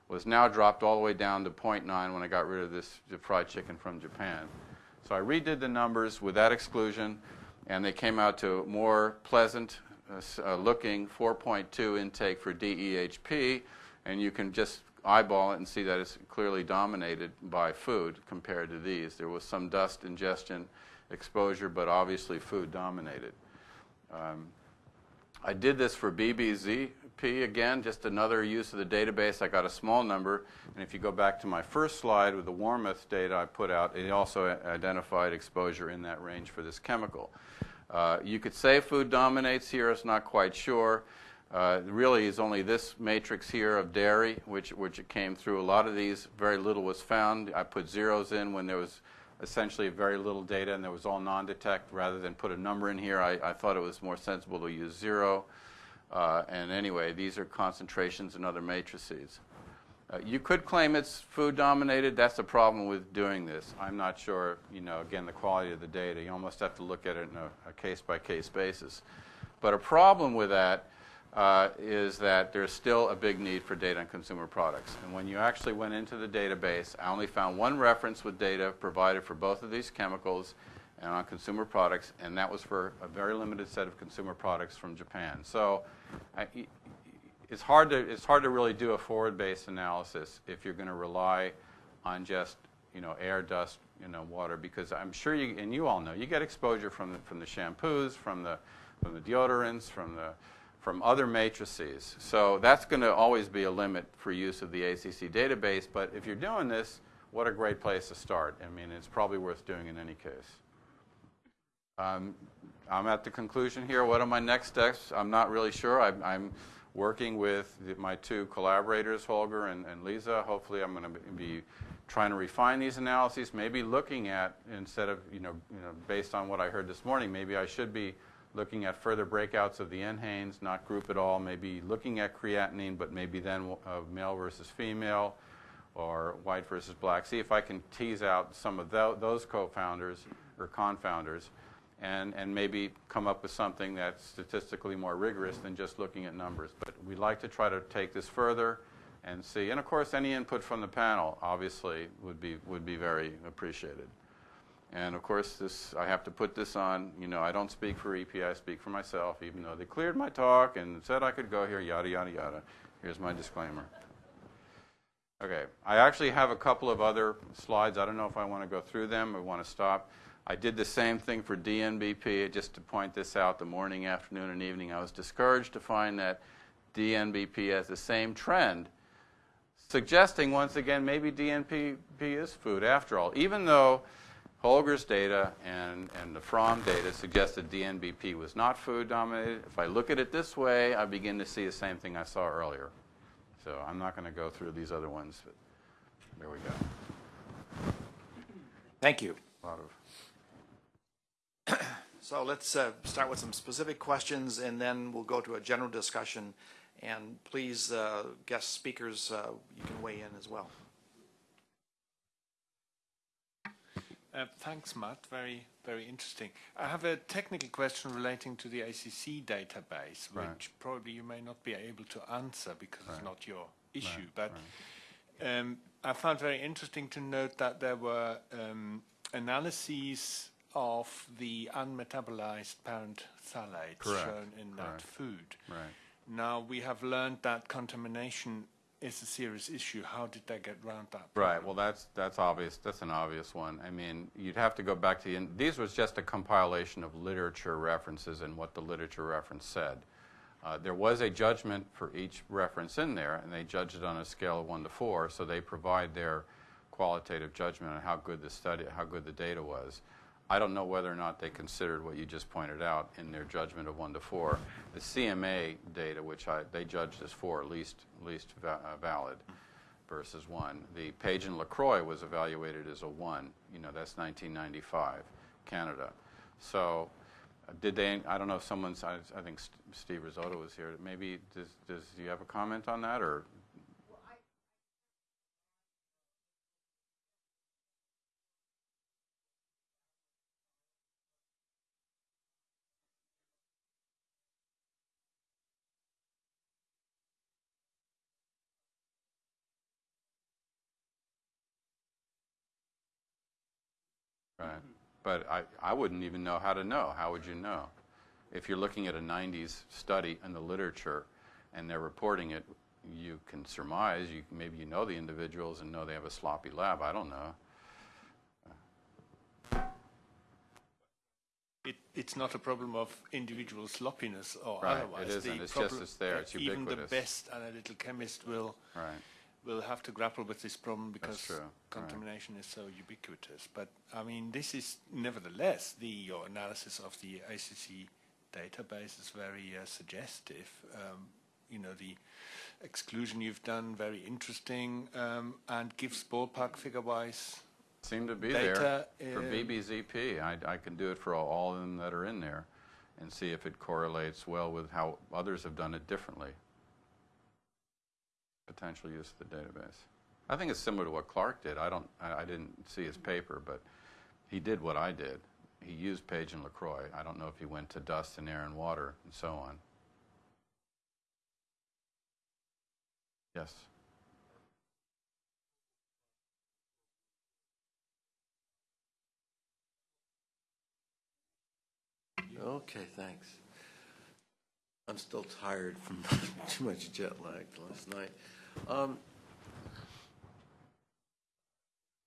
was now dropped all the way down to 0.9 when I got rid of this fried chicken from Japan. So I redid the numbers with that exclusion, and they came out to more pleasant uh, uh looking 4.2 intake for DEHP, and you can just eyeball it and see that it's clearly dominated by food compared to these. There was some dust ingestion exposure, but obviously food dominated. Um, I did this for BBZP again, just another use of the database. I got a small number, and if you go back to my first slide with the Wormuth data I put out, it also identified exposure in that range for this chemical. Uh, you could say food dominates here, it's not quite sure. Uh, really is only this matrix here of dairy, which, which it came through. A lot of these, very little was found. I put zeros in when there was essentially very little data and there was all non-detect. Rather than put a number in here, I, I thought it was more sensible to use zero. Uh, and anyway, these are concentrations in other matrices. Uh, you could claim it's food dominated. That's the problem with doing this. I'm not sure, you know, again, the quality of the data. You almost have to look at it in a, case by case basis. But a problem with that uh, is that there's still a big need for data on consumer products. And when you actually went into the database, I only found one reference with data provided for both of these chemicals and on consumer products, and that was for a very limited set of consumer products from Japan. So I, it's, hard to, it's hard to really do a forward-based analysis if you're going to rely on just you know, air, dust, you know, water, because I'm sure you, and you all know, you get exposure from the, from the shampoos, from the, from the deodorants, from the from other matrices. So that's going to always be a limit for use of the ACC database, but if you're doing this, what a great place to start. I mean, it's probably worth doing in any case. Um, I'm at the conclusion here. What are my next steps? I'm not really sure. I'm, I'm working with my two collaborators, Holger and, and Lisa. Hopefully, I'm going to be trying to refine these analyses. Maybe looking at instead of you know, you know based on what I heard this morning, maybe I should be looking at further breakouts of the NHANES, not group at all. Maybe looking at creatinine, but maybe then uh, male versus female or white versus black. See if I can tease out some of tho those co-founders or confounders and, and maybe come up with something that's statistically more rigorous than just looking at numbers. But we'd like to try to take this further and see. And of course, any input from the panel obviously would be, would be very appreciated. And of course, this I have to put this on. You know, I don't speak for EP, I speak for myself, even though they cleared my talk and said I could go here, yada, yada, yada. Here's my disclaimer. Okay, I actually have a couple of other slides. I don't know if I want to go through them or want to stop. I did the same thing for DNBP, just to point this out the morning, afternoon, and evening. I was discouraged to find that DNBP has the same trend, suggesting once again maybe DNBP is food after all, even though Holger's data and, and the Fromme data suggested DNBP was not food dominated. If I look at it this way, I begin to see the same thing I saw earlier. So I'm not going to go through these other ones, but there we go. Thank you. A lot of So let's uh, start with some specific questions, and then we'll go to a general discussion. And please, uh, guest speakers, uh, you can weigh in as well. Uh, Thanks, Matt. Very, very interesting. I have a technical question relating to the ACC database, Right. which probably you may not be able to answer because it's not your issue. Right, But um, I found very interesting to note that there were um, analyses of the unmetabolized parent phthalates Correct, shown in that food. right. Now, we have learned that contamination is a serious issue. How did they get around that? Right. Well, that's that's obvious. That's an obvious one. I mean, you'd have to go back to the. In, these was just a compilation of literature references and what the literature reference said. Uh, there was a judgment for each reference in there, and they judged it on a scale of one to four. So they provide their qualitative judgment on how good the study, how good the data was. I don't know whether or not they considered what you just pointed out in their judgment of one to four. The CMA data, which I, they judged as four, least least va- uh, valid, versus one. The Page and Lacroix was evaluated as a one. You know, that's 1995, Canada. So, uh, did they? I don't know if someone's. I, I think St- Steve Risotto was here. Maybe does does do you have a comment on that or? Right. But I, I wouldn't even know how to know. How would you know? If you're looking at a 90s study in the literature and they're reporting it, you can surmise, you, maybe you know the individuals and know they have a sloppy lab. I don't know. It, it's not a problem of individual sloppiness or Right, it otherwise. isn't. The It's just it's there. It's Even the best analytical chemist will Right. Will have to grapple with this problem because true, right. contamination is so ubiquitous. But I mean, this is nevertheless the your analysis of the ACC database is very uh, suggestive. Um, you know the exclusion you've done very interesting um, and gives ballpark figure-wise Seem to be there for um, BBZP. I, I can do it for all, all of them that are in there and see if it correlates well with how others have done it differently. Potential use of the database. I think it's similar to what Clark did. I don't. I, I didn't see his mm-hmm. paper, but he did what I did. He used Page and Lacroix. I don't know if he went to dust and air and water and so on. Yes. Okay, thanks. I'm still tired from too much jet lag last night. Um,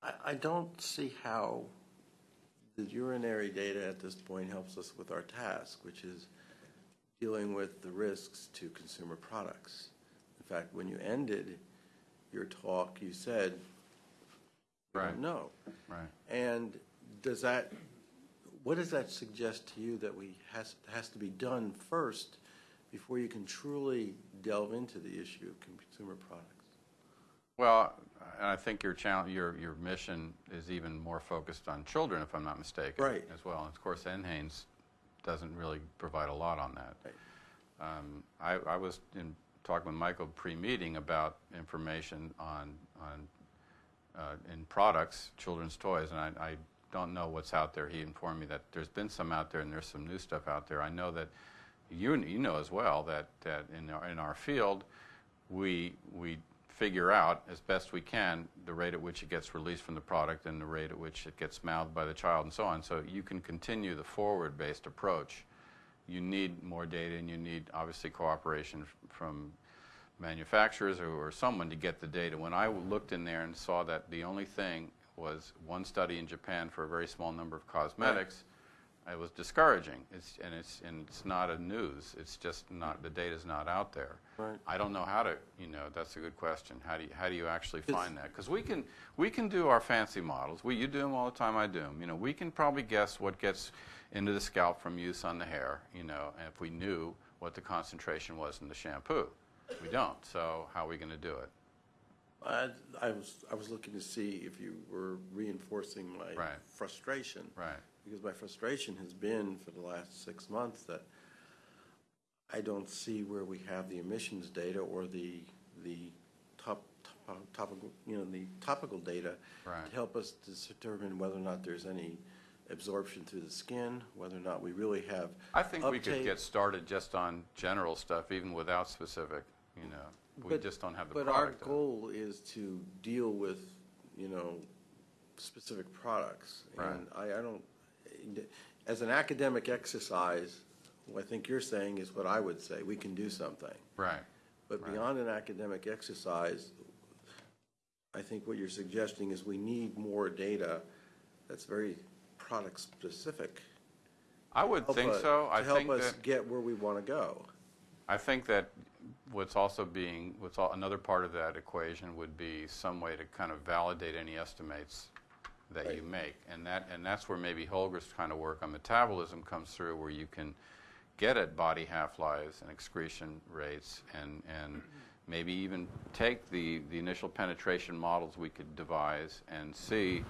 I, I don't see how the urinary data at this point helps us with our task, which is dealing with the risks to consumer products. In fact, when you ended your talk, you said, Right. know. Right. And does that, what does that suggest to you that we, has, has to be done first before you can truly delve into the issue of consumer products? Well, I think your challenge, your, your mission is even more focused on children, if I'm not mistaken. Right. As well. And of course, NHANES doesn't really provide a lot on that. Right. Um, I, I was in, talking with Michael pre-meeting about information on, on, uh, in products, children's toys, and I, I don't know what's out there. He informed me that there's been some out there and there's some new stuff out there. I know that you, you know as well that, that in our, in our field, we, we figure out as best we can the rate at which it gets released from the product and the rate at which it gets mouthed by the child and so on. So you can continue the forward-based approach. You need more data and you need obviously cooperation from manufacturers or, or someone to get the data. When I looked in there and saw that the only thing was one study in Japan for a very small number of cosmetics, it was discouraging. It's, and it's and it's not a news. It's just not the data's not out there. Right. I don't know how to. You know, that's a good question. How do you how do you actually find that? Because we can we can do our fancy models. We you do them all the time. I do them. You know, we can probably guess what gets into the scalp from use on the hair. You know, and if we knew what the concentration was in the shampoo, we don't. So how are we going to do it? I, I was, I was looking to see if you were reinforcing my Right. frustration. Right. Because my frustration has been for the last six months that I don't see where we have the emissions data or the, the top, top- topical, you know, the topical data Right. to help us to determine whether or not there's any absorption through the skin, whether or not we really have I think we could get started just on general stuff, even without specific. You know, we But- just don't have the But our goal is to deal with, you know, specific products. Right. And I, I don't, as an academic exercise, what I think you're saying is what I would say, we can do something. right. But Right. beyond an academic exercise, I think what you're suggesting is we need more data that's very product-specific. I would help think us- so. I To help think us that get where we want to go. I think that what's also being, what's all, another part of that equation would be some way to kind of validate any estimates that you make. And that, and that's where maybe Holger's kind of work on metabolism comes through, where you can get at body half-lives and excretion rates and, and maybe even take the, the initial penetration models we could devise and see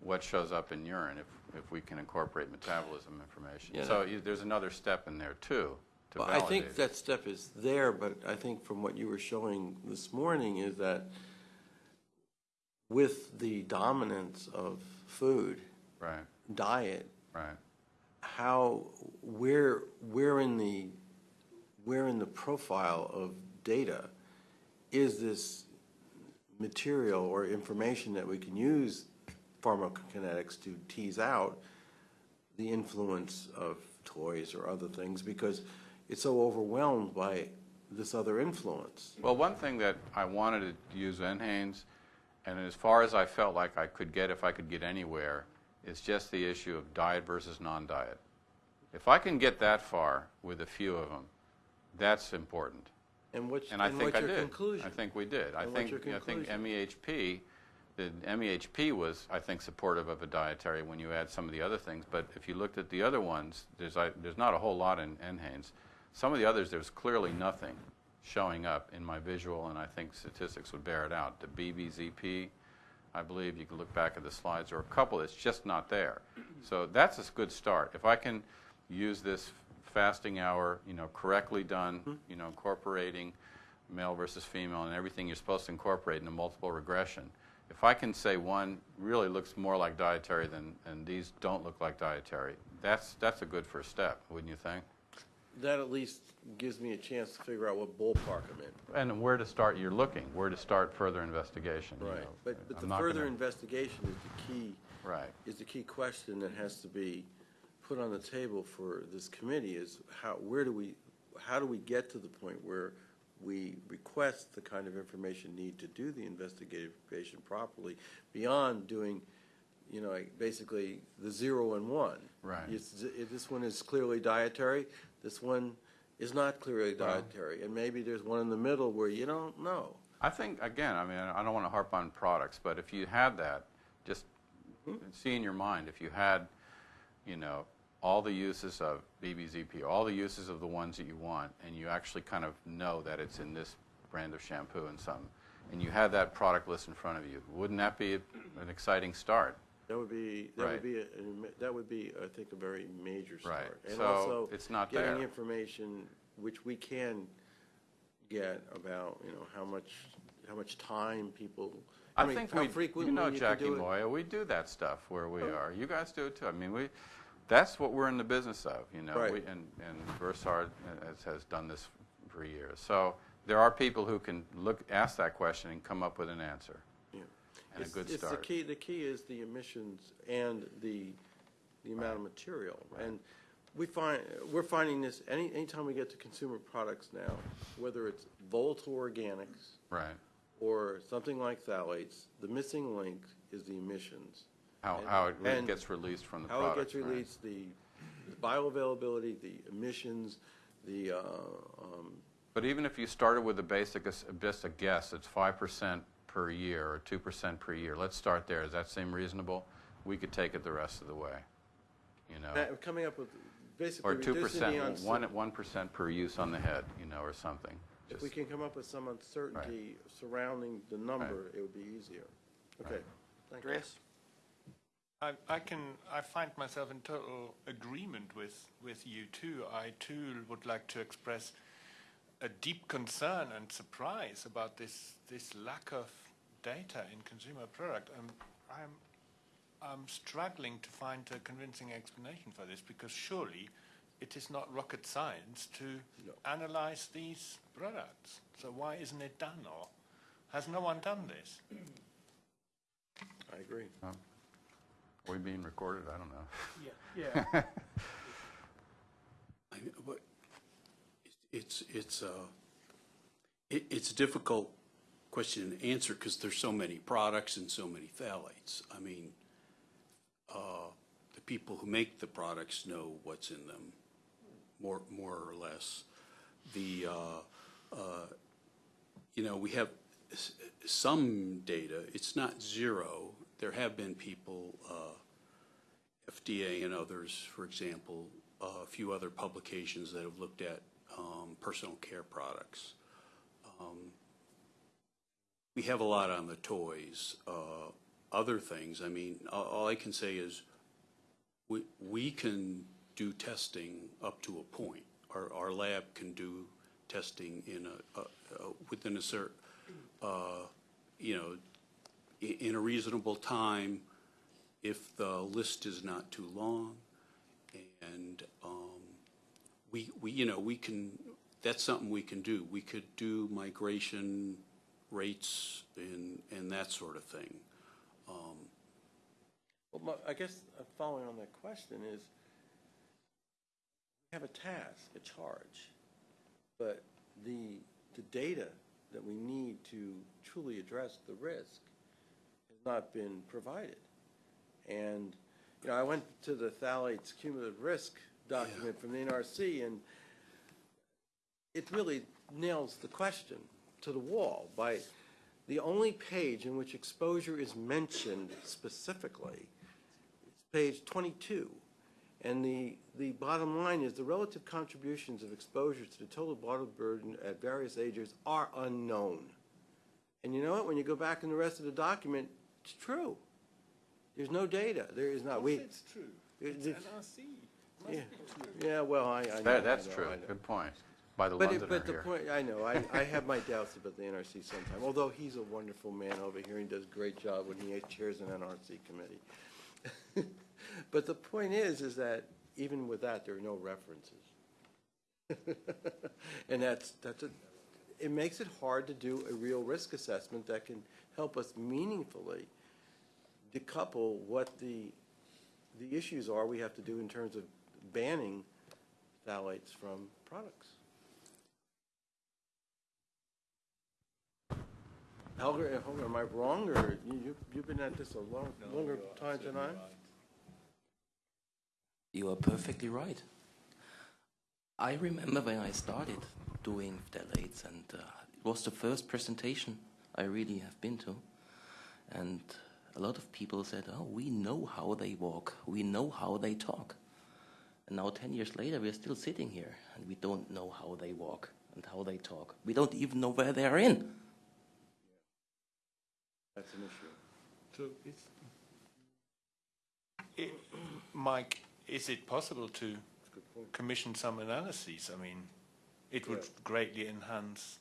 what shows up in urine if, if we can incorporate metabolism information. Yeah. So you, there's another step in there too, to Well, I think it. that step is there, but I think from what you were showing this morning is that with the dominance of food, Right, diet, right. how, where, where in the, where in the profile of data is this material or information that we can use pharmacokinetics to tease out the influence of toys or other things because it's so overwhelmed by this other influence. Well, one thing that I wanted to use NHANES, and as far as I felt like I could get, if I could get anywhere, is just the issue of diet versus non-diet. If I can get that far with a few of them, that's important. And what's, And I and think I your did. conclusion? I think we did. I And what's think, your I think? MEHP, the MEHP was, I think, supportive of a dietary when you add some of the other things. But if you looked at the other ones, there's, I, there's not a whole lot in NHANES. Some of the others, there's clearly nothing showing up in my visual, and I think statistics would bear it out. The BBZP, I believe you can look back at the slides, or a couple that's just not there. So that's a good start. If I can use this fasting hour, you know, correctly done, mm-hmm. you know, incorporating male versus female and everything you're supposed to incorporate in a multiple regression. If I can say one really looks more like dietary than, and these don't look like dietary, that's, that's a good first step, wouldn't you think? That at least gives me a chance to figure out what ballpark I'm in. And where to start, you're looking, where to start further investigation. you know. But, but I'm the not further gonna- investigation is the key, Right. is the key question that has to be put on the table for this committee is how, where do we, how do we get to the point where we request the kind of information need to do the investigation properly beyond doing, you know, like basically the zero and one. Right. It's, if this one is clearly dietary, this one is not clearly dietary, and maybe there's one in the middle where you don't know. I think, again, I mean, I don't want to harp on products, but if you had that, just hmm? see in your mind, if you had, you know, all the uses of BBZP, all the uses of the ones that you want, and you actually kind of know that it's in this brand of shampoo and some, and you had that product list in front of you, wouldn't that be an exciting start? That would be, that would be, a- an that would be, I think, a very major Right. start. And So, also it's not Getting there. information, which we can get about, you know, how much, how much time people, I I mean, think how we, you frequently know you can Jackie do it. Oh. Moya, we do that stuff where we oh. are. You guys do it too. I mean, we, that's what we're in the business of, you know. Right. We- And, and Versar has, has done this for years. So there are people who can look, ask that question and come up with an answer. Yeah. And a It's- good It's the key, the key is the emissions and the, the amount of material. And we find, we're finding this, any, anytime we get to consumer products now, whether it's volatile organics Right. or something like phthalates, the missing link is the emissions. How, And- how it and gets released from the How product. it gets right. released, the the bioavailability, the emissions, the, uh, um, But even if you started with a basic, just a guess, it's 5% per year or 2% per year. Let's start there. Does that seem reasonable? We could take it the rest of the way, you know? that- coming up with, basically Or two reducing the percent, uncer- one, one percent per use on the head, you know, or something. If we Just- can come up with some uncertainty surrounding the number, it would be easier. Okay. Thank you. Andreas? I, I can, I find myself in total agreement with, with you too. I too would like to express a deep concern and surprise about this, this lack of data in consumer product. Um, I'm, I'm struggling to find a convincing explanation for this because surely it is not rocket science to analyze these products. So why isn't it done or has no one done this? I agree. Are we being recorded? I don't know. Yeah. I mean, but It's, it's, uh, it, it's difficult question and answer because there's so many products and so many phthalates. I mean, uh, the people who make the products know what's in them, more, more or less. The, uh, uh, you know, we have some data, it's not zero. There have been people, uh, FDA and others, for example, a few other publications that have looked at um, personal care products. Um, We have a lot on the toys. Uh, Other things, I mean, all I can say is, we, we can do testing up to a point. Our, our lab can do testing in a- within a certain, uh, you know, in a reasonable time, if the list is not too long. And um, we, we, you know, we can, that's something we can do. We could do migration rates and, and that sort of thing. Well, my- I guess uh, following on that question is, we have a task, a charge, but the, the data that we need to truly address the risk has not been provided. And, you know, I went to the phthalates cumulative risk document from the NRC, and it really nails the question to the wall by the only page in which exposure is mentioned specifically is page 22. And the, the bottom line is the relative contributions of exposure to the total bottle burden at various ages are unknown. And you know what? When you go back in the rest of the document, it's true. There's no data. There is not. We, It's true. It- It's it- NRC. yeah, yeah, well, I, I know. That, that's I know, true. I know. Good point. By the But, it- but the here. point, I know, I, I have my doubts about the NRC sometime, although he's a wonderful man over here and does a great job when he chairs an NRC committee. But the point is, is that even with that, there are no references. And that's, that's a, it makes it hard to do a real risk assessment that can help us meaningfully decouple what the, the issues are we have to do in terms of banning phthalates from products. Holger, Holger, am I wrong, or you, you- you've been at this a long, longer time than I? You are perfectly right. I remember when I started doing phthalates, and uh, it was the first presentation I really have been to. And a lot of people said, Oh, we know how they walk, we know how they talk. And now, 10 years later, we're still sitting here, and we don't know how they walk and how they talk. We don't even know where they are in. That's an issue. So it's, it, Mike, is it possible to commission some analyses? I mean, it would greatly enhance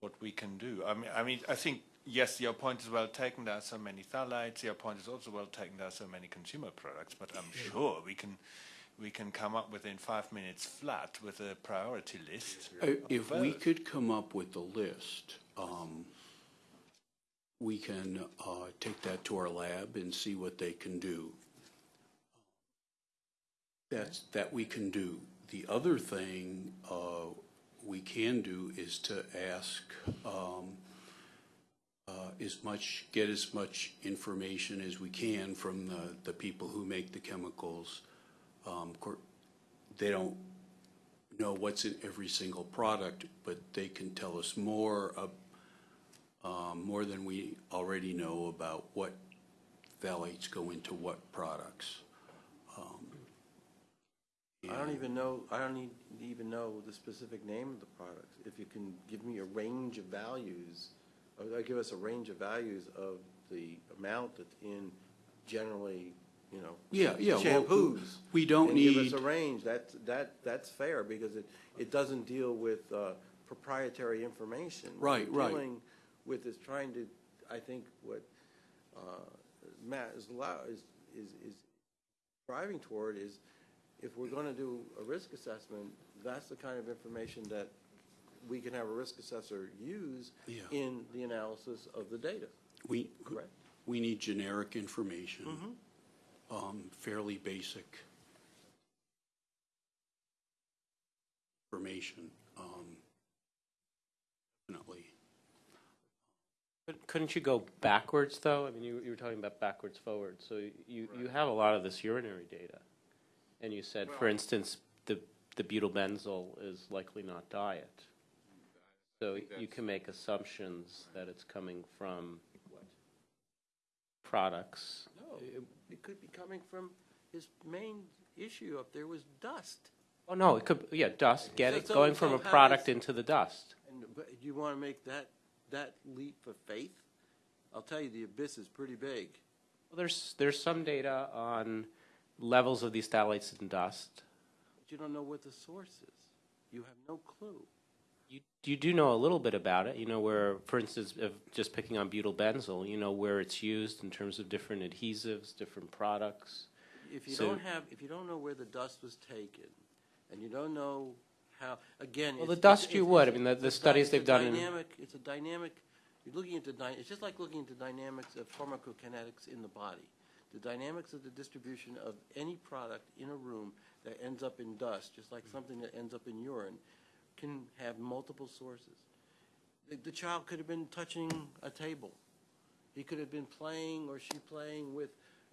what we can do. I mean, I mean, I think yes, your point is well taken. There are so many phthalates. Your point is also well taken. There are so many consumer products, but I'm sure we can we can come up within five minutes flat with a priority list. Uh, If we could come up with a list, um, we can uh, take that to our lab and see what they can do. That's, that we can do. The other thing uh, we can do is to ask um, uh, as much, get as much information as we can from the, the people who make the chemicals. Um, They don't know what's in every single product, but they can tell us more, um, more than we already know about what phthalates go into what products. Um, I don't even know, I don't need, even know the specific name of the products. If you can give me a range of values, or give us a range of values of the amount that's in generally, you know. Yeah, yeah, well, Shampoos. we don't And give need- us a range, that's, that, that's fair, because it, it doesn't deal with uh, proprietary information. Right, we're right. Dealing with is trying to, I think what uh, Matt is is, is, is driving toward is, if we're gonna do a risk assessment, that's the kind of information that we can have a risk assessor use Yeah. in the analysis of the data. We, Correct. we need generic information, um, fairly basic information, um, definitely. But Couldn't you go backwards, though? I mean, you, you were talking about backwards forward. So you, you have a lot of this urinary data. And you said, for instance, the, the butylbenzyl is likely not diet. So you can make assumptions that it's coming from products. No, it could be coming from, his main issue up there was dust. Oh, no, it could, yeah, dust, get So- it, going from a product into the dust. And, but do you wanna make that, that leap of faith? I'll tell you, the abyss is pretty big. Well, there's, there's some data on levels of these phthalates in dust. But you don't know what the source is. You have no clue. You, you do know a little bit about it. You know where, for instance, if just picking on butyl benzyl, you know where it's used in terms of different adhesives, different products. If you So- don't have, if you don't know where the dust was taken, and you don't know how, again. Well, it's- the dust it's- you it's- would. I mean, the- the it's a studies it's they've a done in- Dynamic, it's a dynamic, you're looking at the, dy- it's just like looking at the dynamics of pharmacokinetics in the body. The dynamics of the distribution of any product in a room that ends up in dust, just like something that ends up in urine, can have multiple sources. The, the child could have been touching a table. He could have been playing or she playing with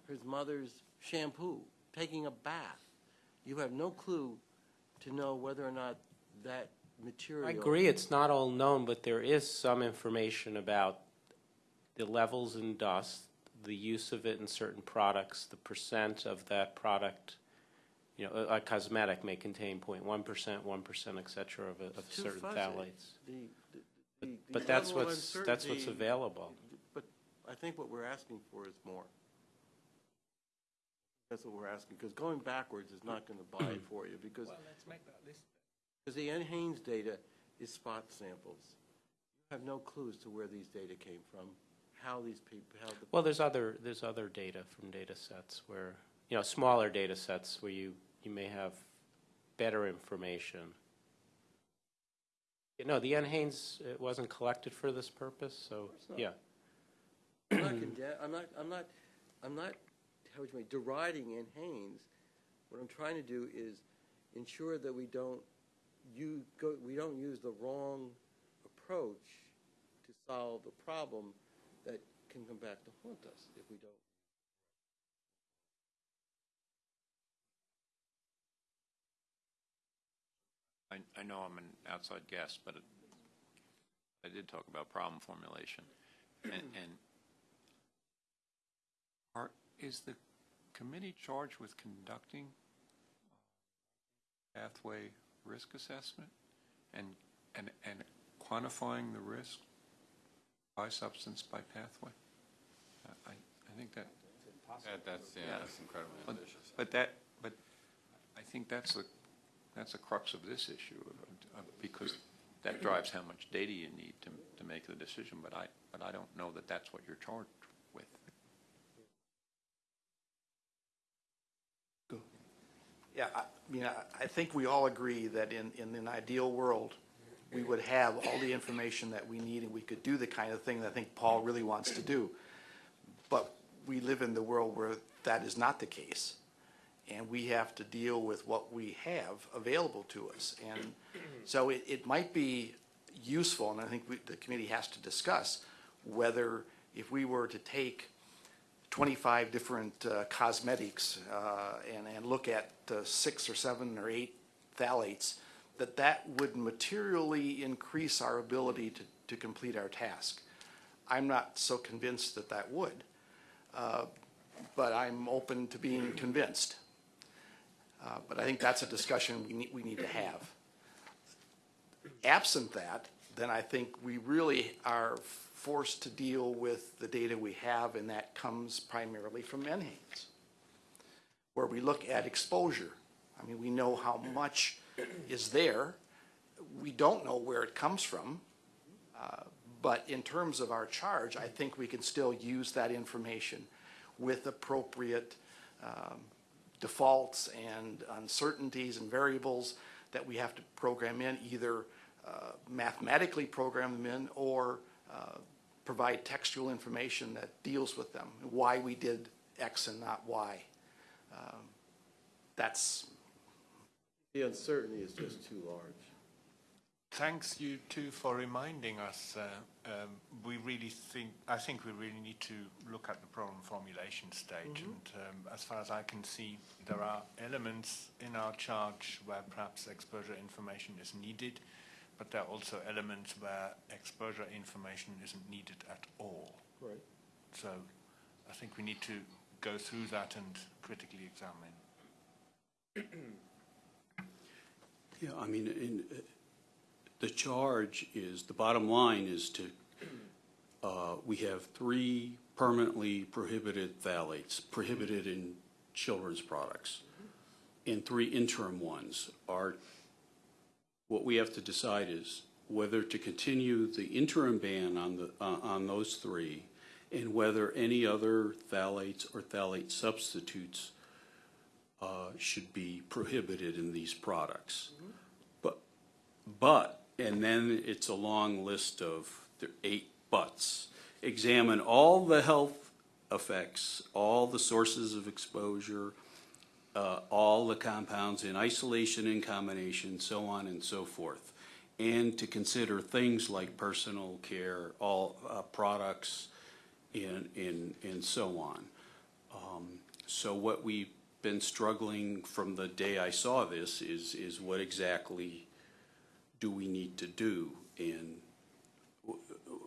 his mother's shampoo, taking a bath. You have no clue to know whether or not that material. I agree, it's not all known, but there is some information about the levels in dust, the use of it in certain products, the percent of that product. You know, a, a cosmetic may contain 0.1 percent, one percent, et cetera, of, a- of It's too certain fuzzy. phthalates. The- the- the- the But that's level of what's, that's what's uncertainty- available. But I think what we're asking for is more. That's what we're asking, because going backwards is not going to buy it for you, because, let's make that list. because the NHANES data is spot samples. You have no clues to where these data came from, how these people, how the. Well, there's other, there's other data from data sets where, you know, smaller data sets where you, you may have better information. You know, the NHANES, it wasn't collected for this purpose, so, not. yeah. I'm not condemn, I'm not, I'm not, I'm not, how would you say, deriding in Haynes. What I'm trying to do is ensure that we don't, you go, we don't use the wrong approach to solve the problem that can come back to haunt us if we don't. I, I know I'm an outside guest, but it, I did talk about problem formulation. And, and are, is the committee charged with conducting pathway risk assessment and, and, and quantifying the risk by substance, by pathway? I, I think that, That- That's, yeah, that's incredibly but, ambitious. but that, but I think that's the, that's the crux of this issue, uh, because that drives how much data you need to, to make the decision, but I, but I don't know that that's what you're charged with. Yeah, I mean, I- I think we all agree that in, in an ideal world, we would have all the information that we need and we could do the kind of thing that I think Paul really wants to do. But we live in the world where that is not the case. And we have to deal with what we have available to us. And so it, it might be useful, and I think we, the committee has to discuss whether if we were to take 25 different uh, cosmetics uh, and, and look at uh, six or seven or eight phthalates, that that would materially increase our ability to, to complete our task. I'm not so convinced that that would, uh, but I'm open to being convinced. Uh, But I think that's a discussion we need, we need to have. Absent that, then I think we really are forced to deal with the data we have, and that comes primarily from NHANES, where we look at exposure. I mean, we know how much is there. We don't know where it comes from. Uh, But in terms of our charge, I think we can still use that information with appropriate um, defaults and uncertainties and variables that we have to program in, either uh, mathematically program them in or uh, provide textual information that deals with them, why we did X and not Y. Um, That's, The uncertainty is just too large. Thanks you too for reminding us. Uh, um, we really think, I think we really need to look at the problem formulation stage. And um, as far as I can see, there are elements in our charge where perhaps exposure information is needed, but there are also elements where exposure information isn't needed at all. Right. So I think we need to go through that and critically examine. Yeah, I mean, in, uh, the charge is, the bottom line is to, uh, we have three permanently prohibited phthalates, prohibited in children's products, and three interim ones. Are, what we have to decide is whether to continue the interim ban on the, uh, on those three, and whether any other phthalates or phthalate substitutes uh, should be prohibited in these products. But, but, and then it's a long list of eight buts. Examine all the health effects, all the sources of exposure, uh, all the compounds in isolation and combination, so on and so forth. And to consider things like personal care, all uh, products, and, and, and so on. Um, So what we've been struggling from the day I saw this is, is what exactly do we need to do? And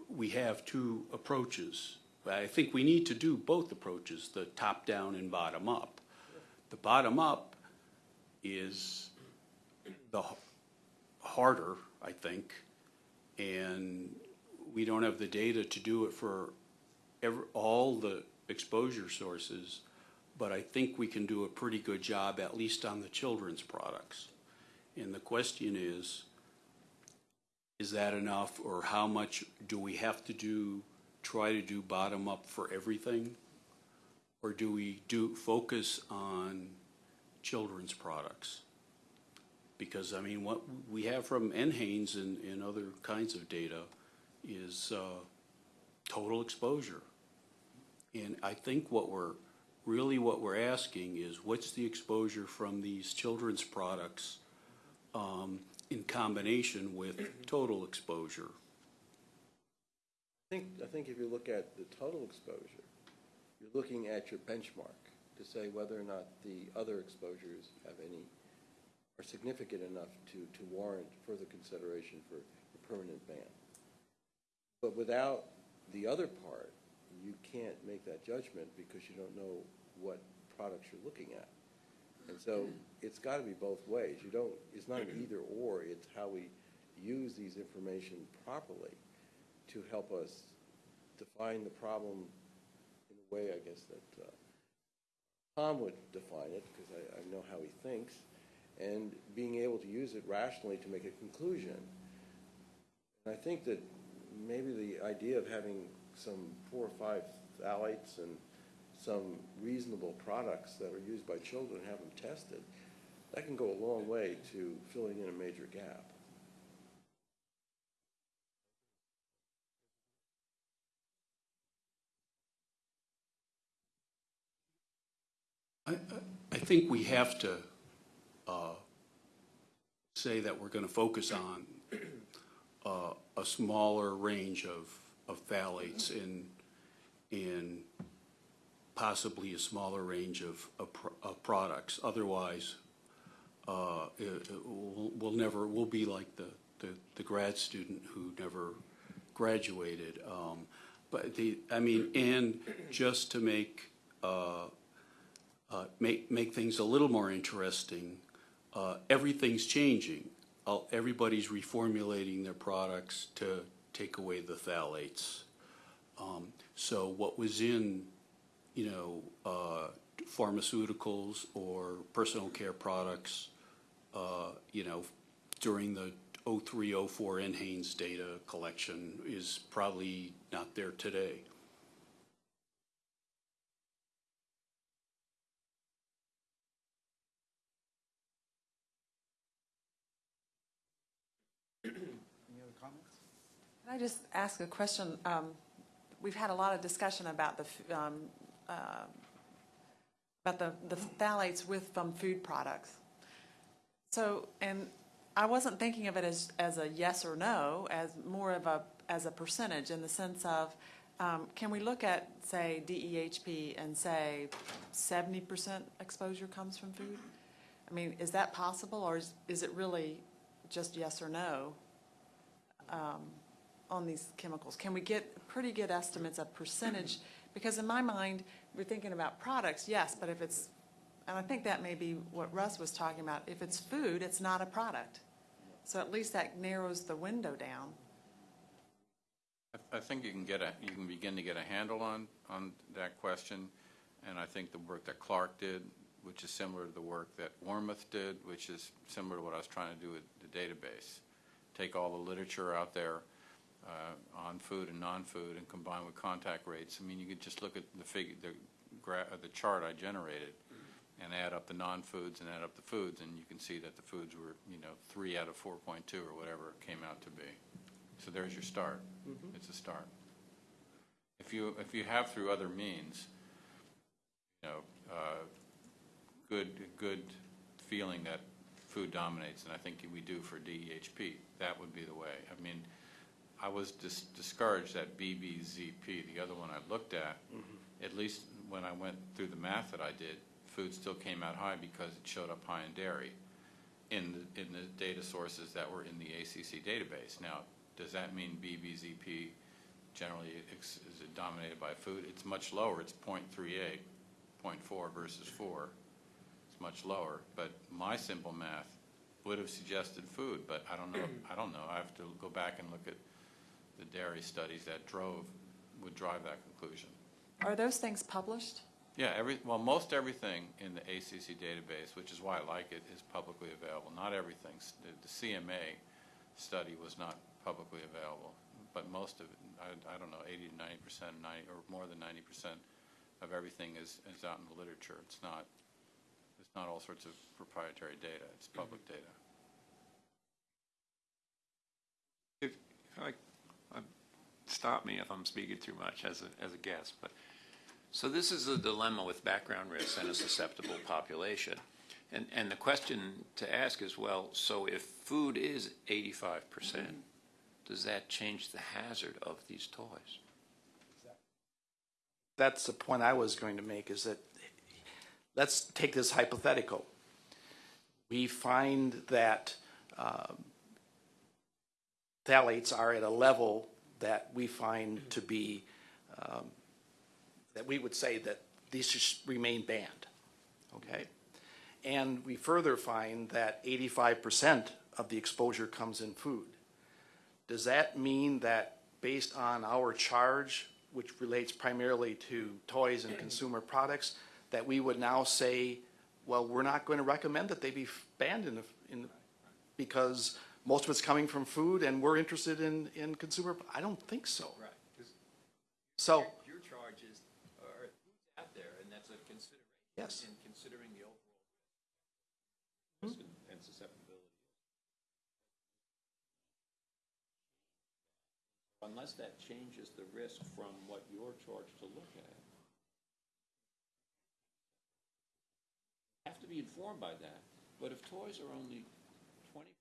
we have two approaches. I think we need to do both approaches, the top-down and bottom-up. The bottom-up is the harder, I think, and we don't have the data to do it for ever, all the exposure sources, but I think we can do a pretty good job, at least on the children's products. And the question is, is that enough, or how much do we have to do, try to do bottom-up for everything? Or do we do, focus on children's products? Because, I mean, what we have from NHANES and, and other kinds of data is, uh, total exposure. And I think what we're, really what we're asking is, what's the exposure from these children's products um, in combination with total exposure? I think, I think if you look at the total exposure, you're looking at your benchmark to say whether or not the other exposures have any are significant enough to, to warrant further consideration for a permanent ban. But without the other part, you can't make that judgment because you don't know what products you're looking at. And so it's got to be both ways. You don't, it's not an mm-hmm. either or, it's how we use these information properly to help us define the problem way, I guess, that uh, Tom would define it, because I, I know how he thinks, and being able to use it rationally to make a conclusion. And I think that maybe the idea of having some four or five phthalates and some reasonable products that are used by children, have them tested, that can go a long way to filling in a major gap. I, I- think we have to uh, say that we're going to focus on uh, a smaller range of, of phthalates in, in possibly a smaller range of, of of products. Otherwise, uh, it- it- we'll we'll never, we'll be like the, the the grad student who never graduated. Um, But the, I mean, and just to make uh, uh, make, make things a little more interesting, uh, everything's changing. Uh, Everybody's reformulating their products to take away the phthalates. Um, So what was in, you know, uh, pharmaceuticals or personal care products, uh, you know, during the 03, 04 NHANES data collection is probably not there today. I just ask a question? Um, We've had a lot of discussion about the, um, uh, about the the phthalates with, from food products. So, and I wasn't thinking of it as, as a yes or no, as more of a, as a percentage in the sense of, um, can we look at, say, DEHP and say seventy percent exposure comes from food? I mean, is that possible, or is, is it really just yes or no? um, on these chemicals? Can we get pretty good estimates of percentage? Because in my mind, we're thinking about products, yes, but if it's, and I think that may be what Russ was talking about, if it's food, it's not a product. So at least that narrows the window down. I- think you can get a, you can begin to get a handle on, on that question, and I think the work that Clark did, which is similar to the work that Wormuth did, which is similar to what I was trying to do with the database. Take all the literature out there uh, on food and non-food and combine with contact rates. I mean, you could just look at the figure, the gra, uh, the chart I generated, and add up the non-foods and add up the foods, and you can see that the foods were, you know, three out of four point two or whatever it came out to be. So there's your start. It's a start. If you, if you have through other means, you know, uh, good, good feeling that food dominates, and I think we do for DEHP, that would be the way. I mean, I was dis- discouraged that BBZP, the other one I looked at, mm-hmm. at least when I went through the math that I did, food still came out high because it showed up high in dairy in the, in the data sources that were in the ACC database. Now, does that mean BBZP generally ex- is it dominated by food? It's much lower, it's 0.38, 0.4 versus 4. It's much lower, but my simple math would have suggested food, but I don't know, I don't know. I have to go back and look at the dairy studies that drove, would drive that conclusion. Are those things published? Yeah, every, well, most everything in the ACC database, which is why I like it, is publicly available. Not everything. The the CMA study was not publicly available, but most of it, I, I don't know, 80 to 90 percent, or more than 90 percent of everything is, is out in the literature. It's not, it's not all sorts of proprietary data. It's public data. If, if I, I- stop me if I'm speaking too much as a, as a guest, but, so this is a dilemma with background risks and a susceptible population. And, and the question to ask is, well, so if food is eighty-five percent, does that change the hazard of these toys? That's the point I was going to make, is that, let's take this hypothetical. we find that um, phthalates are at a level that we find to be, um, that we would say that these should remain banned, okay? And we further find that eighty-five percent of the exposure comes in food. Does that mean that based on our charge, which relates primarily to toys and consumer products, that we would now say, well, we're not going to recommend that they be banned in the, in, the- because most of it's coming from food and we're interested in, in consumer, I don't think so. Right. So, Your charges are out there, and that's a consideration. Yes. In considering the overall risk hmm? and- and susceptibility. Unless that changes the risk from what you're charged to look at. Have to be informed by that, but if toys are only twenty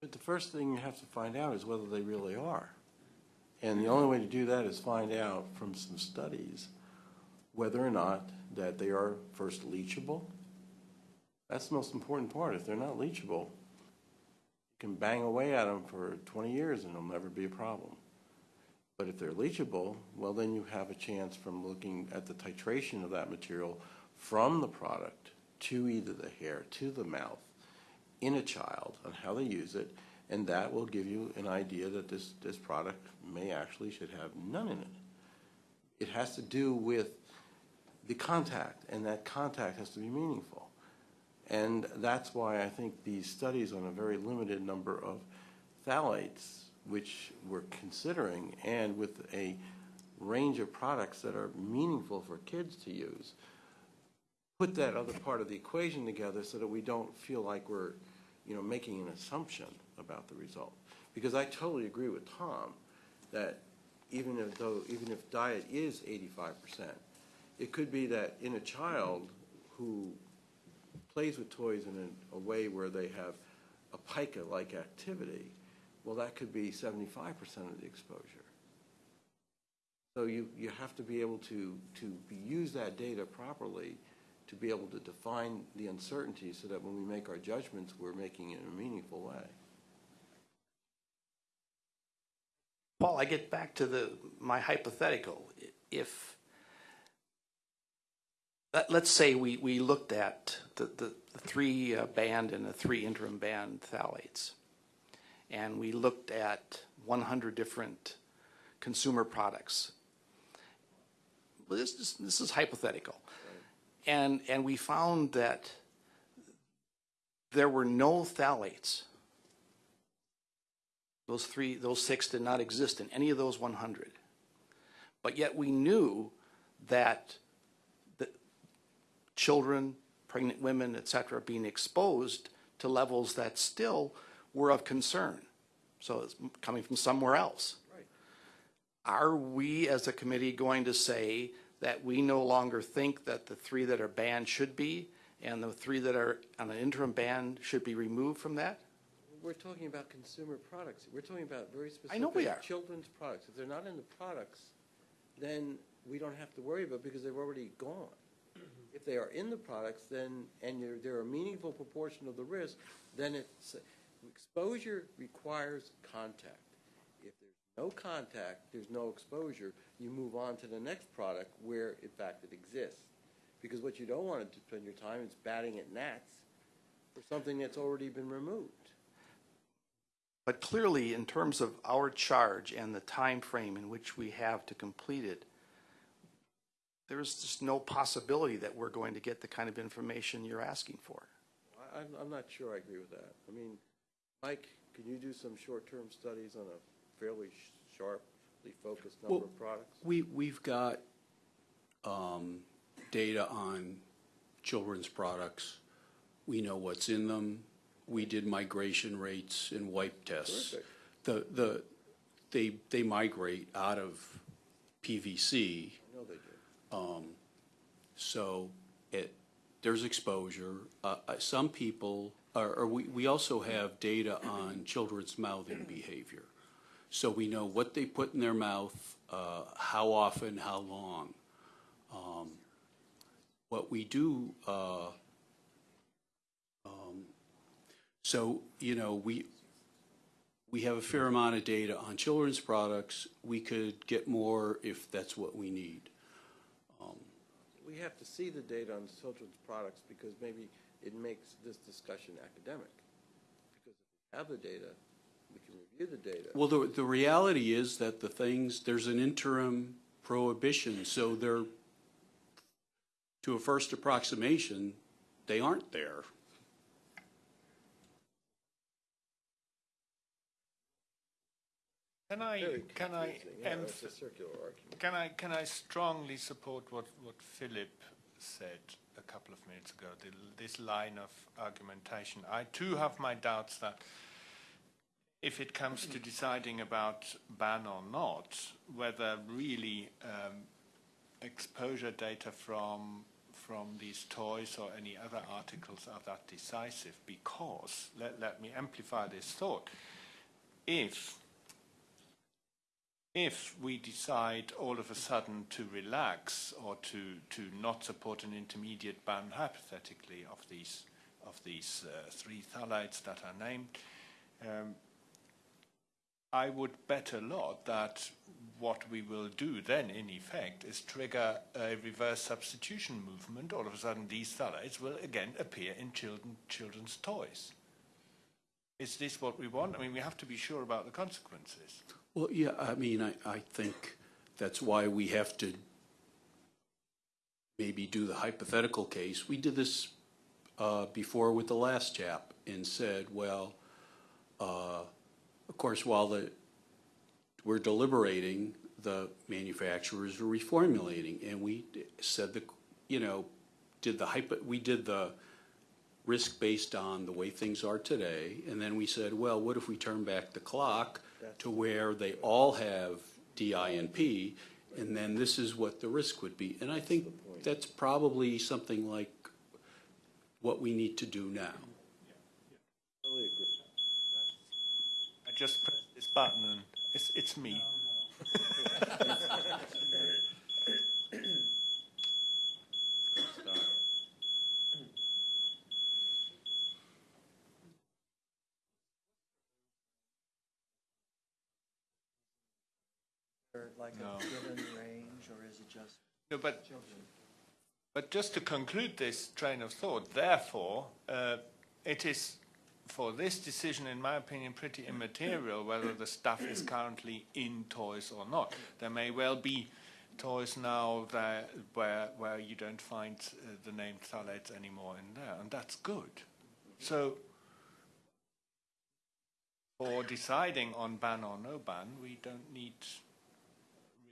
But the first thing you have to find out is whether they really are. And the only way to do that is find out from some studies whether or not that they are first leachable. That's the most important part. If they're not leachable, you can bang away at them for 20 years and it'll never be a problem. But if they're leachable, well, then you have a chance from looking at the titration of that material from the product to either the hair, to the mouth, in a child on how they use it, and that will give you an idea that this, this product may actually should have none in it. It has to do with the contact, and that contact has to be meaningful. And that's why I think these studies on a very limited number of phthalates, which we're considering, and with a range of products that are meaningful for kids to use, put that other part of the equation together so that we don't feel like we're, you know, making an assumption about the result. Because I totally agree with Tom that even if though, even if diet is eighty-five percent, it could be that in a child who plays with toys in a, a way where they have a pica-like activity, well, that could be seventy-five percent of the exposure. So you, you have to be able to, to use that data properly to be able to define the uncertainty so that when we make our judgments, we're making it in a meaningful way. I get back to the, my hypothetical. If, let, let's say we, we looked at the, the, the three uh, banned and the three interim banned phthalates. And we looked at one hundred different consumer products. Well, this, is this is hypothetical. And, and we found that there were no phthalates those three, those six did not exist in any of those 100. But yet we knew that the children, pregnant women, et cetera, are being exposed to levels that still were of concern. So it's coming from somewhere else. Right. Are we, as a committee, going to say that we no longer think that the three that are banned should be, and the three that are on an interim ban should be removed from that? We're talking about consumer products. We're talking about very specific. I know we are. Children's products. If they're not in the products, then we don't have to worry about it because they've already gone. Mm-hmm. If they are in the products, then, and they're, they're a meaningful proportion of the risk, then it's, exposure requires contact. If there's no contact, there's no exposure, you move on to the next product where, in fact, it exists. Because what you don't want to spend your time is batting at gnats for something that's already been removed. But clearly, in terms of our charge and the time frame in which we have to complete it, there's just no possibility that we're going to get the kind of information you're asking for. I, I'm, I'm not sure I agree with that. I mean, Mike, can you do some short-term studies on a fairly sh- sharply focused number Well, of products? We, we've got um, data on children's products. We know what's in them. We did migration rates and wipe tests. Terrific. The, the, they, they migrate out of PVC, I know they do. so it, there's exposure. Uh, uh, Some people, or, or we, we also have data on children's mouthing behavior. So we know what they put in their mouth, uh, how often, how long. Um, What we do, uh, um, so, you know, we, we have a fair amount of data on children's products. We could get more if that's what we need. Um, we have to see the data on children's products because maybe it makes this discussion academic. Because if we have the data, we can review the data. Well, the, the reality is that the things, there's an interim prohibition, so they're, to a first approximation, they aren't there. Can I, Very can I, confusing. Yeah, it's a circular argument. can I, can I strongly support what, what Philip said a couple of minutes ago, the, this line of argumentation? I too have my doubts that if it comes to deciding about ban or not, whether really um, exposure data from from these toys or any other articles are that decisive because let, let me amplify this thought if if we decide all of a sudden to relax or to, to not support an intermediate ban, hypothetically, of these, of these uh, three phthalates that are named, um, I would bet a lot that what we will do then, in effect, is trigger a reverse substitution movement. All of a sudden, these phthalates will again appear in children, children's toys. Is this what we want? I mean, we have to be sure about the consequences. Well, yeah, I mean, I, I think that's why we have to maybe do the hypothetical case. We did this uh, before with the last CHAP and said, well, uh, of course, while the, we're deliberating, the manufacturers are reformulating. And we said that, you know, did the hypo, we did the risk based on the way things are today. And then we said, well, what if we turn back the clock to where they all have DINP? And then this is what the risk would be. And I think that's probably something like what we need to do now. I just pressed this button and it's, it's me. Like No. a given range, or is it just No, but children? But just to conclude this train of thought, therefore, uh, it is for this decision, in my opinion, pretty immaterial whether the stuff is currently in toys or not. There may well be toys now that, where, where you don't find uh, the name phthalates anymore in there, and that's good. So, for deciding on ban or no ban, we don't need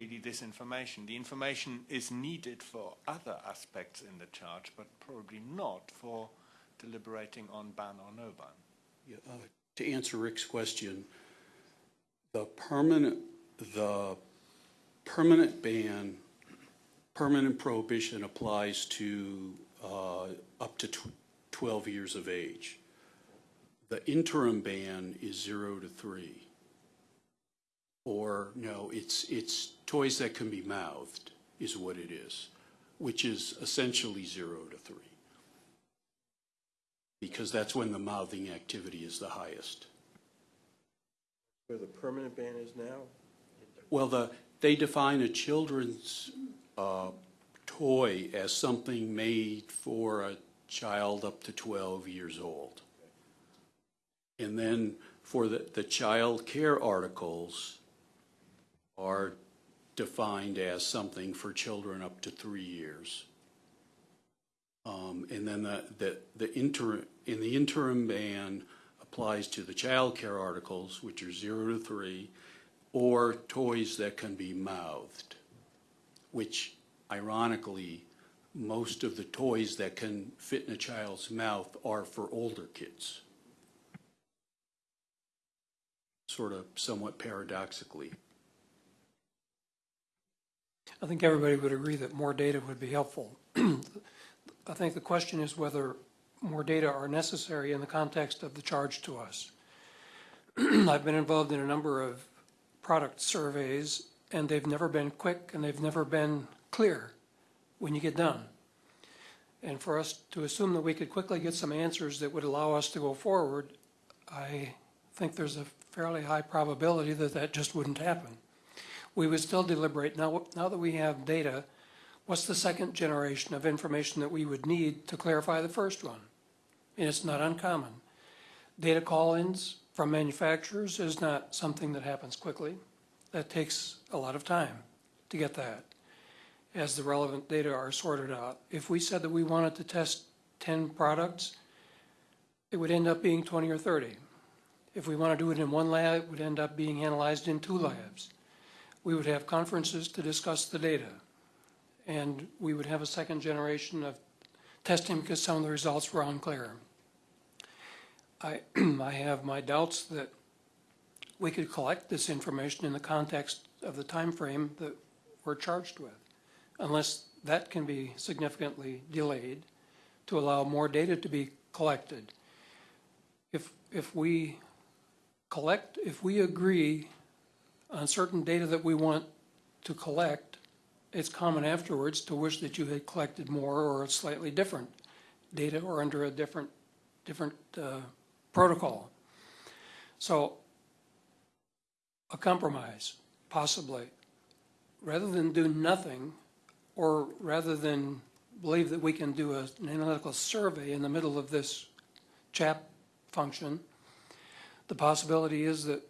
really this information. The information is needed for other aspects in the charge, but probably not for deliberating on ban or no ban. Yeah, uh, To answer Rick's question, the permanent, the permanent ban, permanent prohibition applies to uh, up to tw- 12 years of age. The interim ban is zero to three. Or, no, it's, it's toys that can be mouthed is what it is, which is essentially zero to three. Because that's when the mouthing activity is the highest. Where the permanent ban is now? Well, the, they define a children's uh, toy as something made for a child up to 12 years old. And then for the, the child care articles are defined as something for children up to three years. Um, and then the, the, the interim, in the interim ban applies to the child care articles, which are zero to three, or toys that can be mouthed, which ironically, most of the toys that can fit in a child's mouth are for older kids. Sort of somewhat paradoxically. I think everybody would agree that more data would be helpful. I think the question is whether more data are necessary in the context of the charge to us. I've been involved in a number of product surveys, and they've never been quick and they've never been clear when you get done. And for us to assume that we could quickly get some answers that would allow us to go forward, I think there's a fairly high probability that that just wouldn't happen. We would still deliberate, now, now that we have data, what's the second generation of information that we would need to clarify the first one? And it's not uncommon. Data call-ins from manufacturers is not something that happens quickly. That takes a lot of time to get that as the relevant data are sorted out. If we said that we wanted to test 10 products, it would end up being 20 or 30. If we want to do it in one lab, it would end up being analyzed in two labs. We would have conferences to discuss the data. And we would have a second generation of testing because some of the results were unclear. I, I have my doubts that we could collect this information in the context of the time frame that we're charged with, unless that can be significantly delayed to allow more data to be collected. If, if we collect, if we agree on certain data that we want to collect, it's common afterwards to wish that you had collected more or slightly different data or under a different, different uh, protocol. So a compromise, possibly. Rather than do nothing, or rather than believe that we can do a- an analytical survey in the middle of this CHAP function, the possibility is that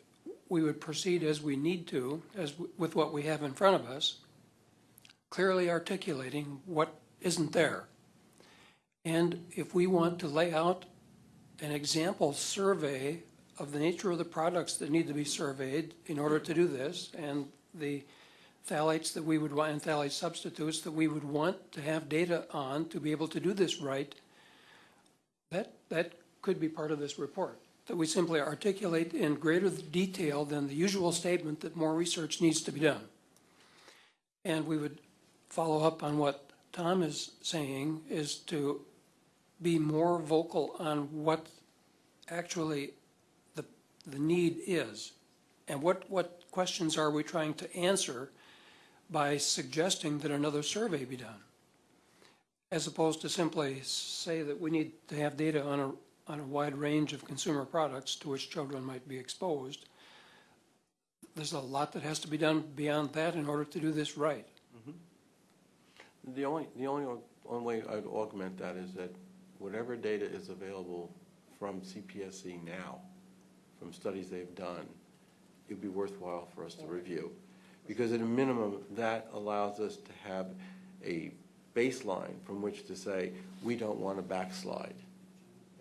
we would proceed as we need to, as with what we have in front of us, clearly articulating what isn't there. And if we want to lay out an example survey of the nature of the products that need to be surveyed in order to do this, and the phthalates that we would want, and phthalate substitutes that we would want to have data on to be able to do this right, that, that could be part of this report. That we simply articulate in greater detail than the usual statement that more research needs to be done. And we would follow up on what Tom is saying, is to be more vocal on what actually the, the need is. And what, what questions are we trying to answer by suggesting that another survey be done? As opposed to simply say that we need to have data on a, on a wide range of consumer products to which children might be exposed. There's a lot that has to be done beyond that in order to do this right. Mm-hmm. The only, the only, only way I'd augment that is that whatever data is available from CPSC now, from studies they've done, it'd be worthwhile for us to review. Because at a minimum, that allows us to have a baseline from which to say, we don't want to backslide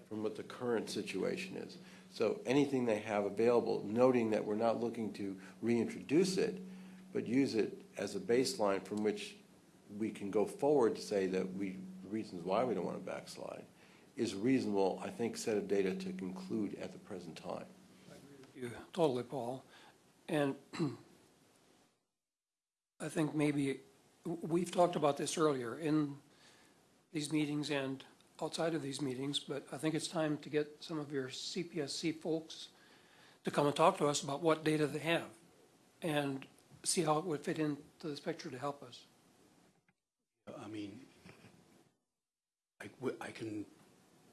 from what the current situation is. So anything they have available, noting that we're not looking to reintroduce it, but use it as a baseline from which we can go forward to say that we, reasons why we don't want to backslide, is a reasonable, I think, set of data to conclude at the present time. you totally, Paul. And I think maybe, we've talked about this earlier in these meetings and outside of these meetings, but I think it's time to get some of your CPSC folks to come and talk to us about what data they have and see how it would fit into this picture to help us. I mean, I can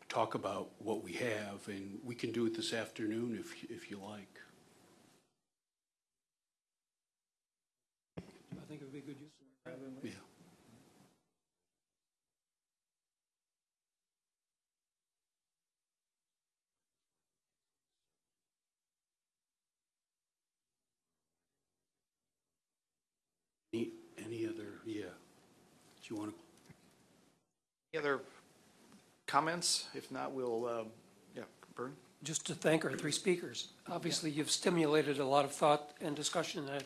talk about what we have, and we can do it this afternoon if, if you like. I think it would be good use of it. Yeah. Any, any other, yeah. Do you want to, Any other comments? If not, we'll, uh, yeah, Bern? Just to thank our three speakers. Obviously, you've stimulated a lot of thought and discussion, and I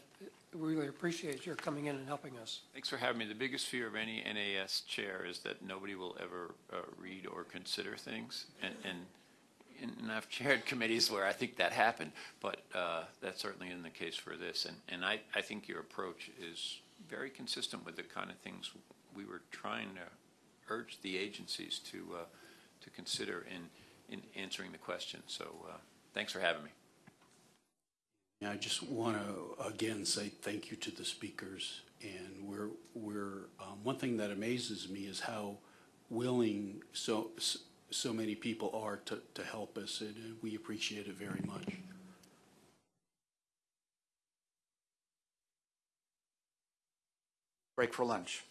really appreciate your coming in and helping us. Thanks for having me. The biggest fear of any NAS chair is that nobody will ever uh, read or consider things. And, and, and I've chaired committees where I think that happened, but uh, that's certainly in the case for this. And, and I, I think your approach is very consistent with the kind of things we were trying to urge the agencies to uh, to consider in in answering the question. So uh, thanks for having me. I just want to again say thank you to the speakers, and we're we're um, one thing that amazes me is how willing so so many people are to to help us, and uh, we appreciate it very much. Break for lunch.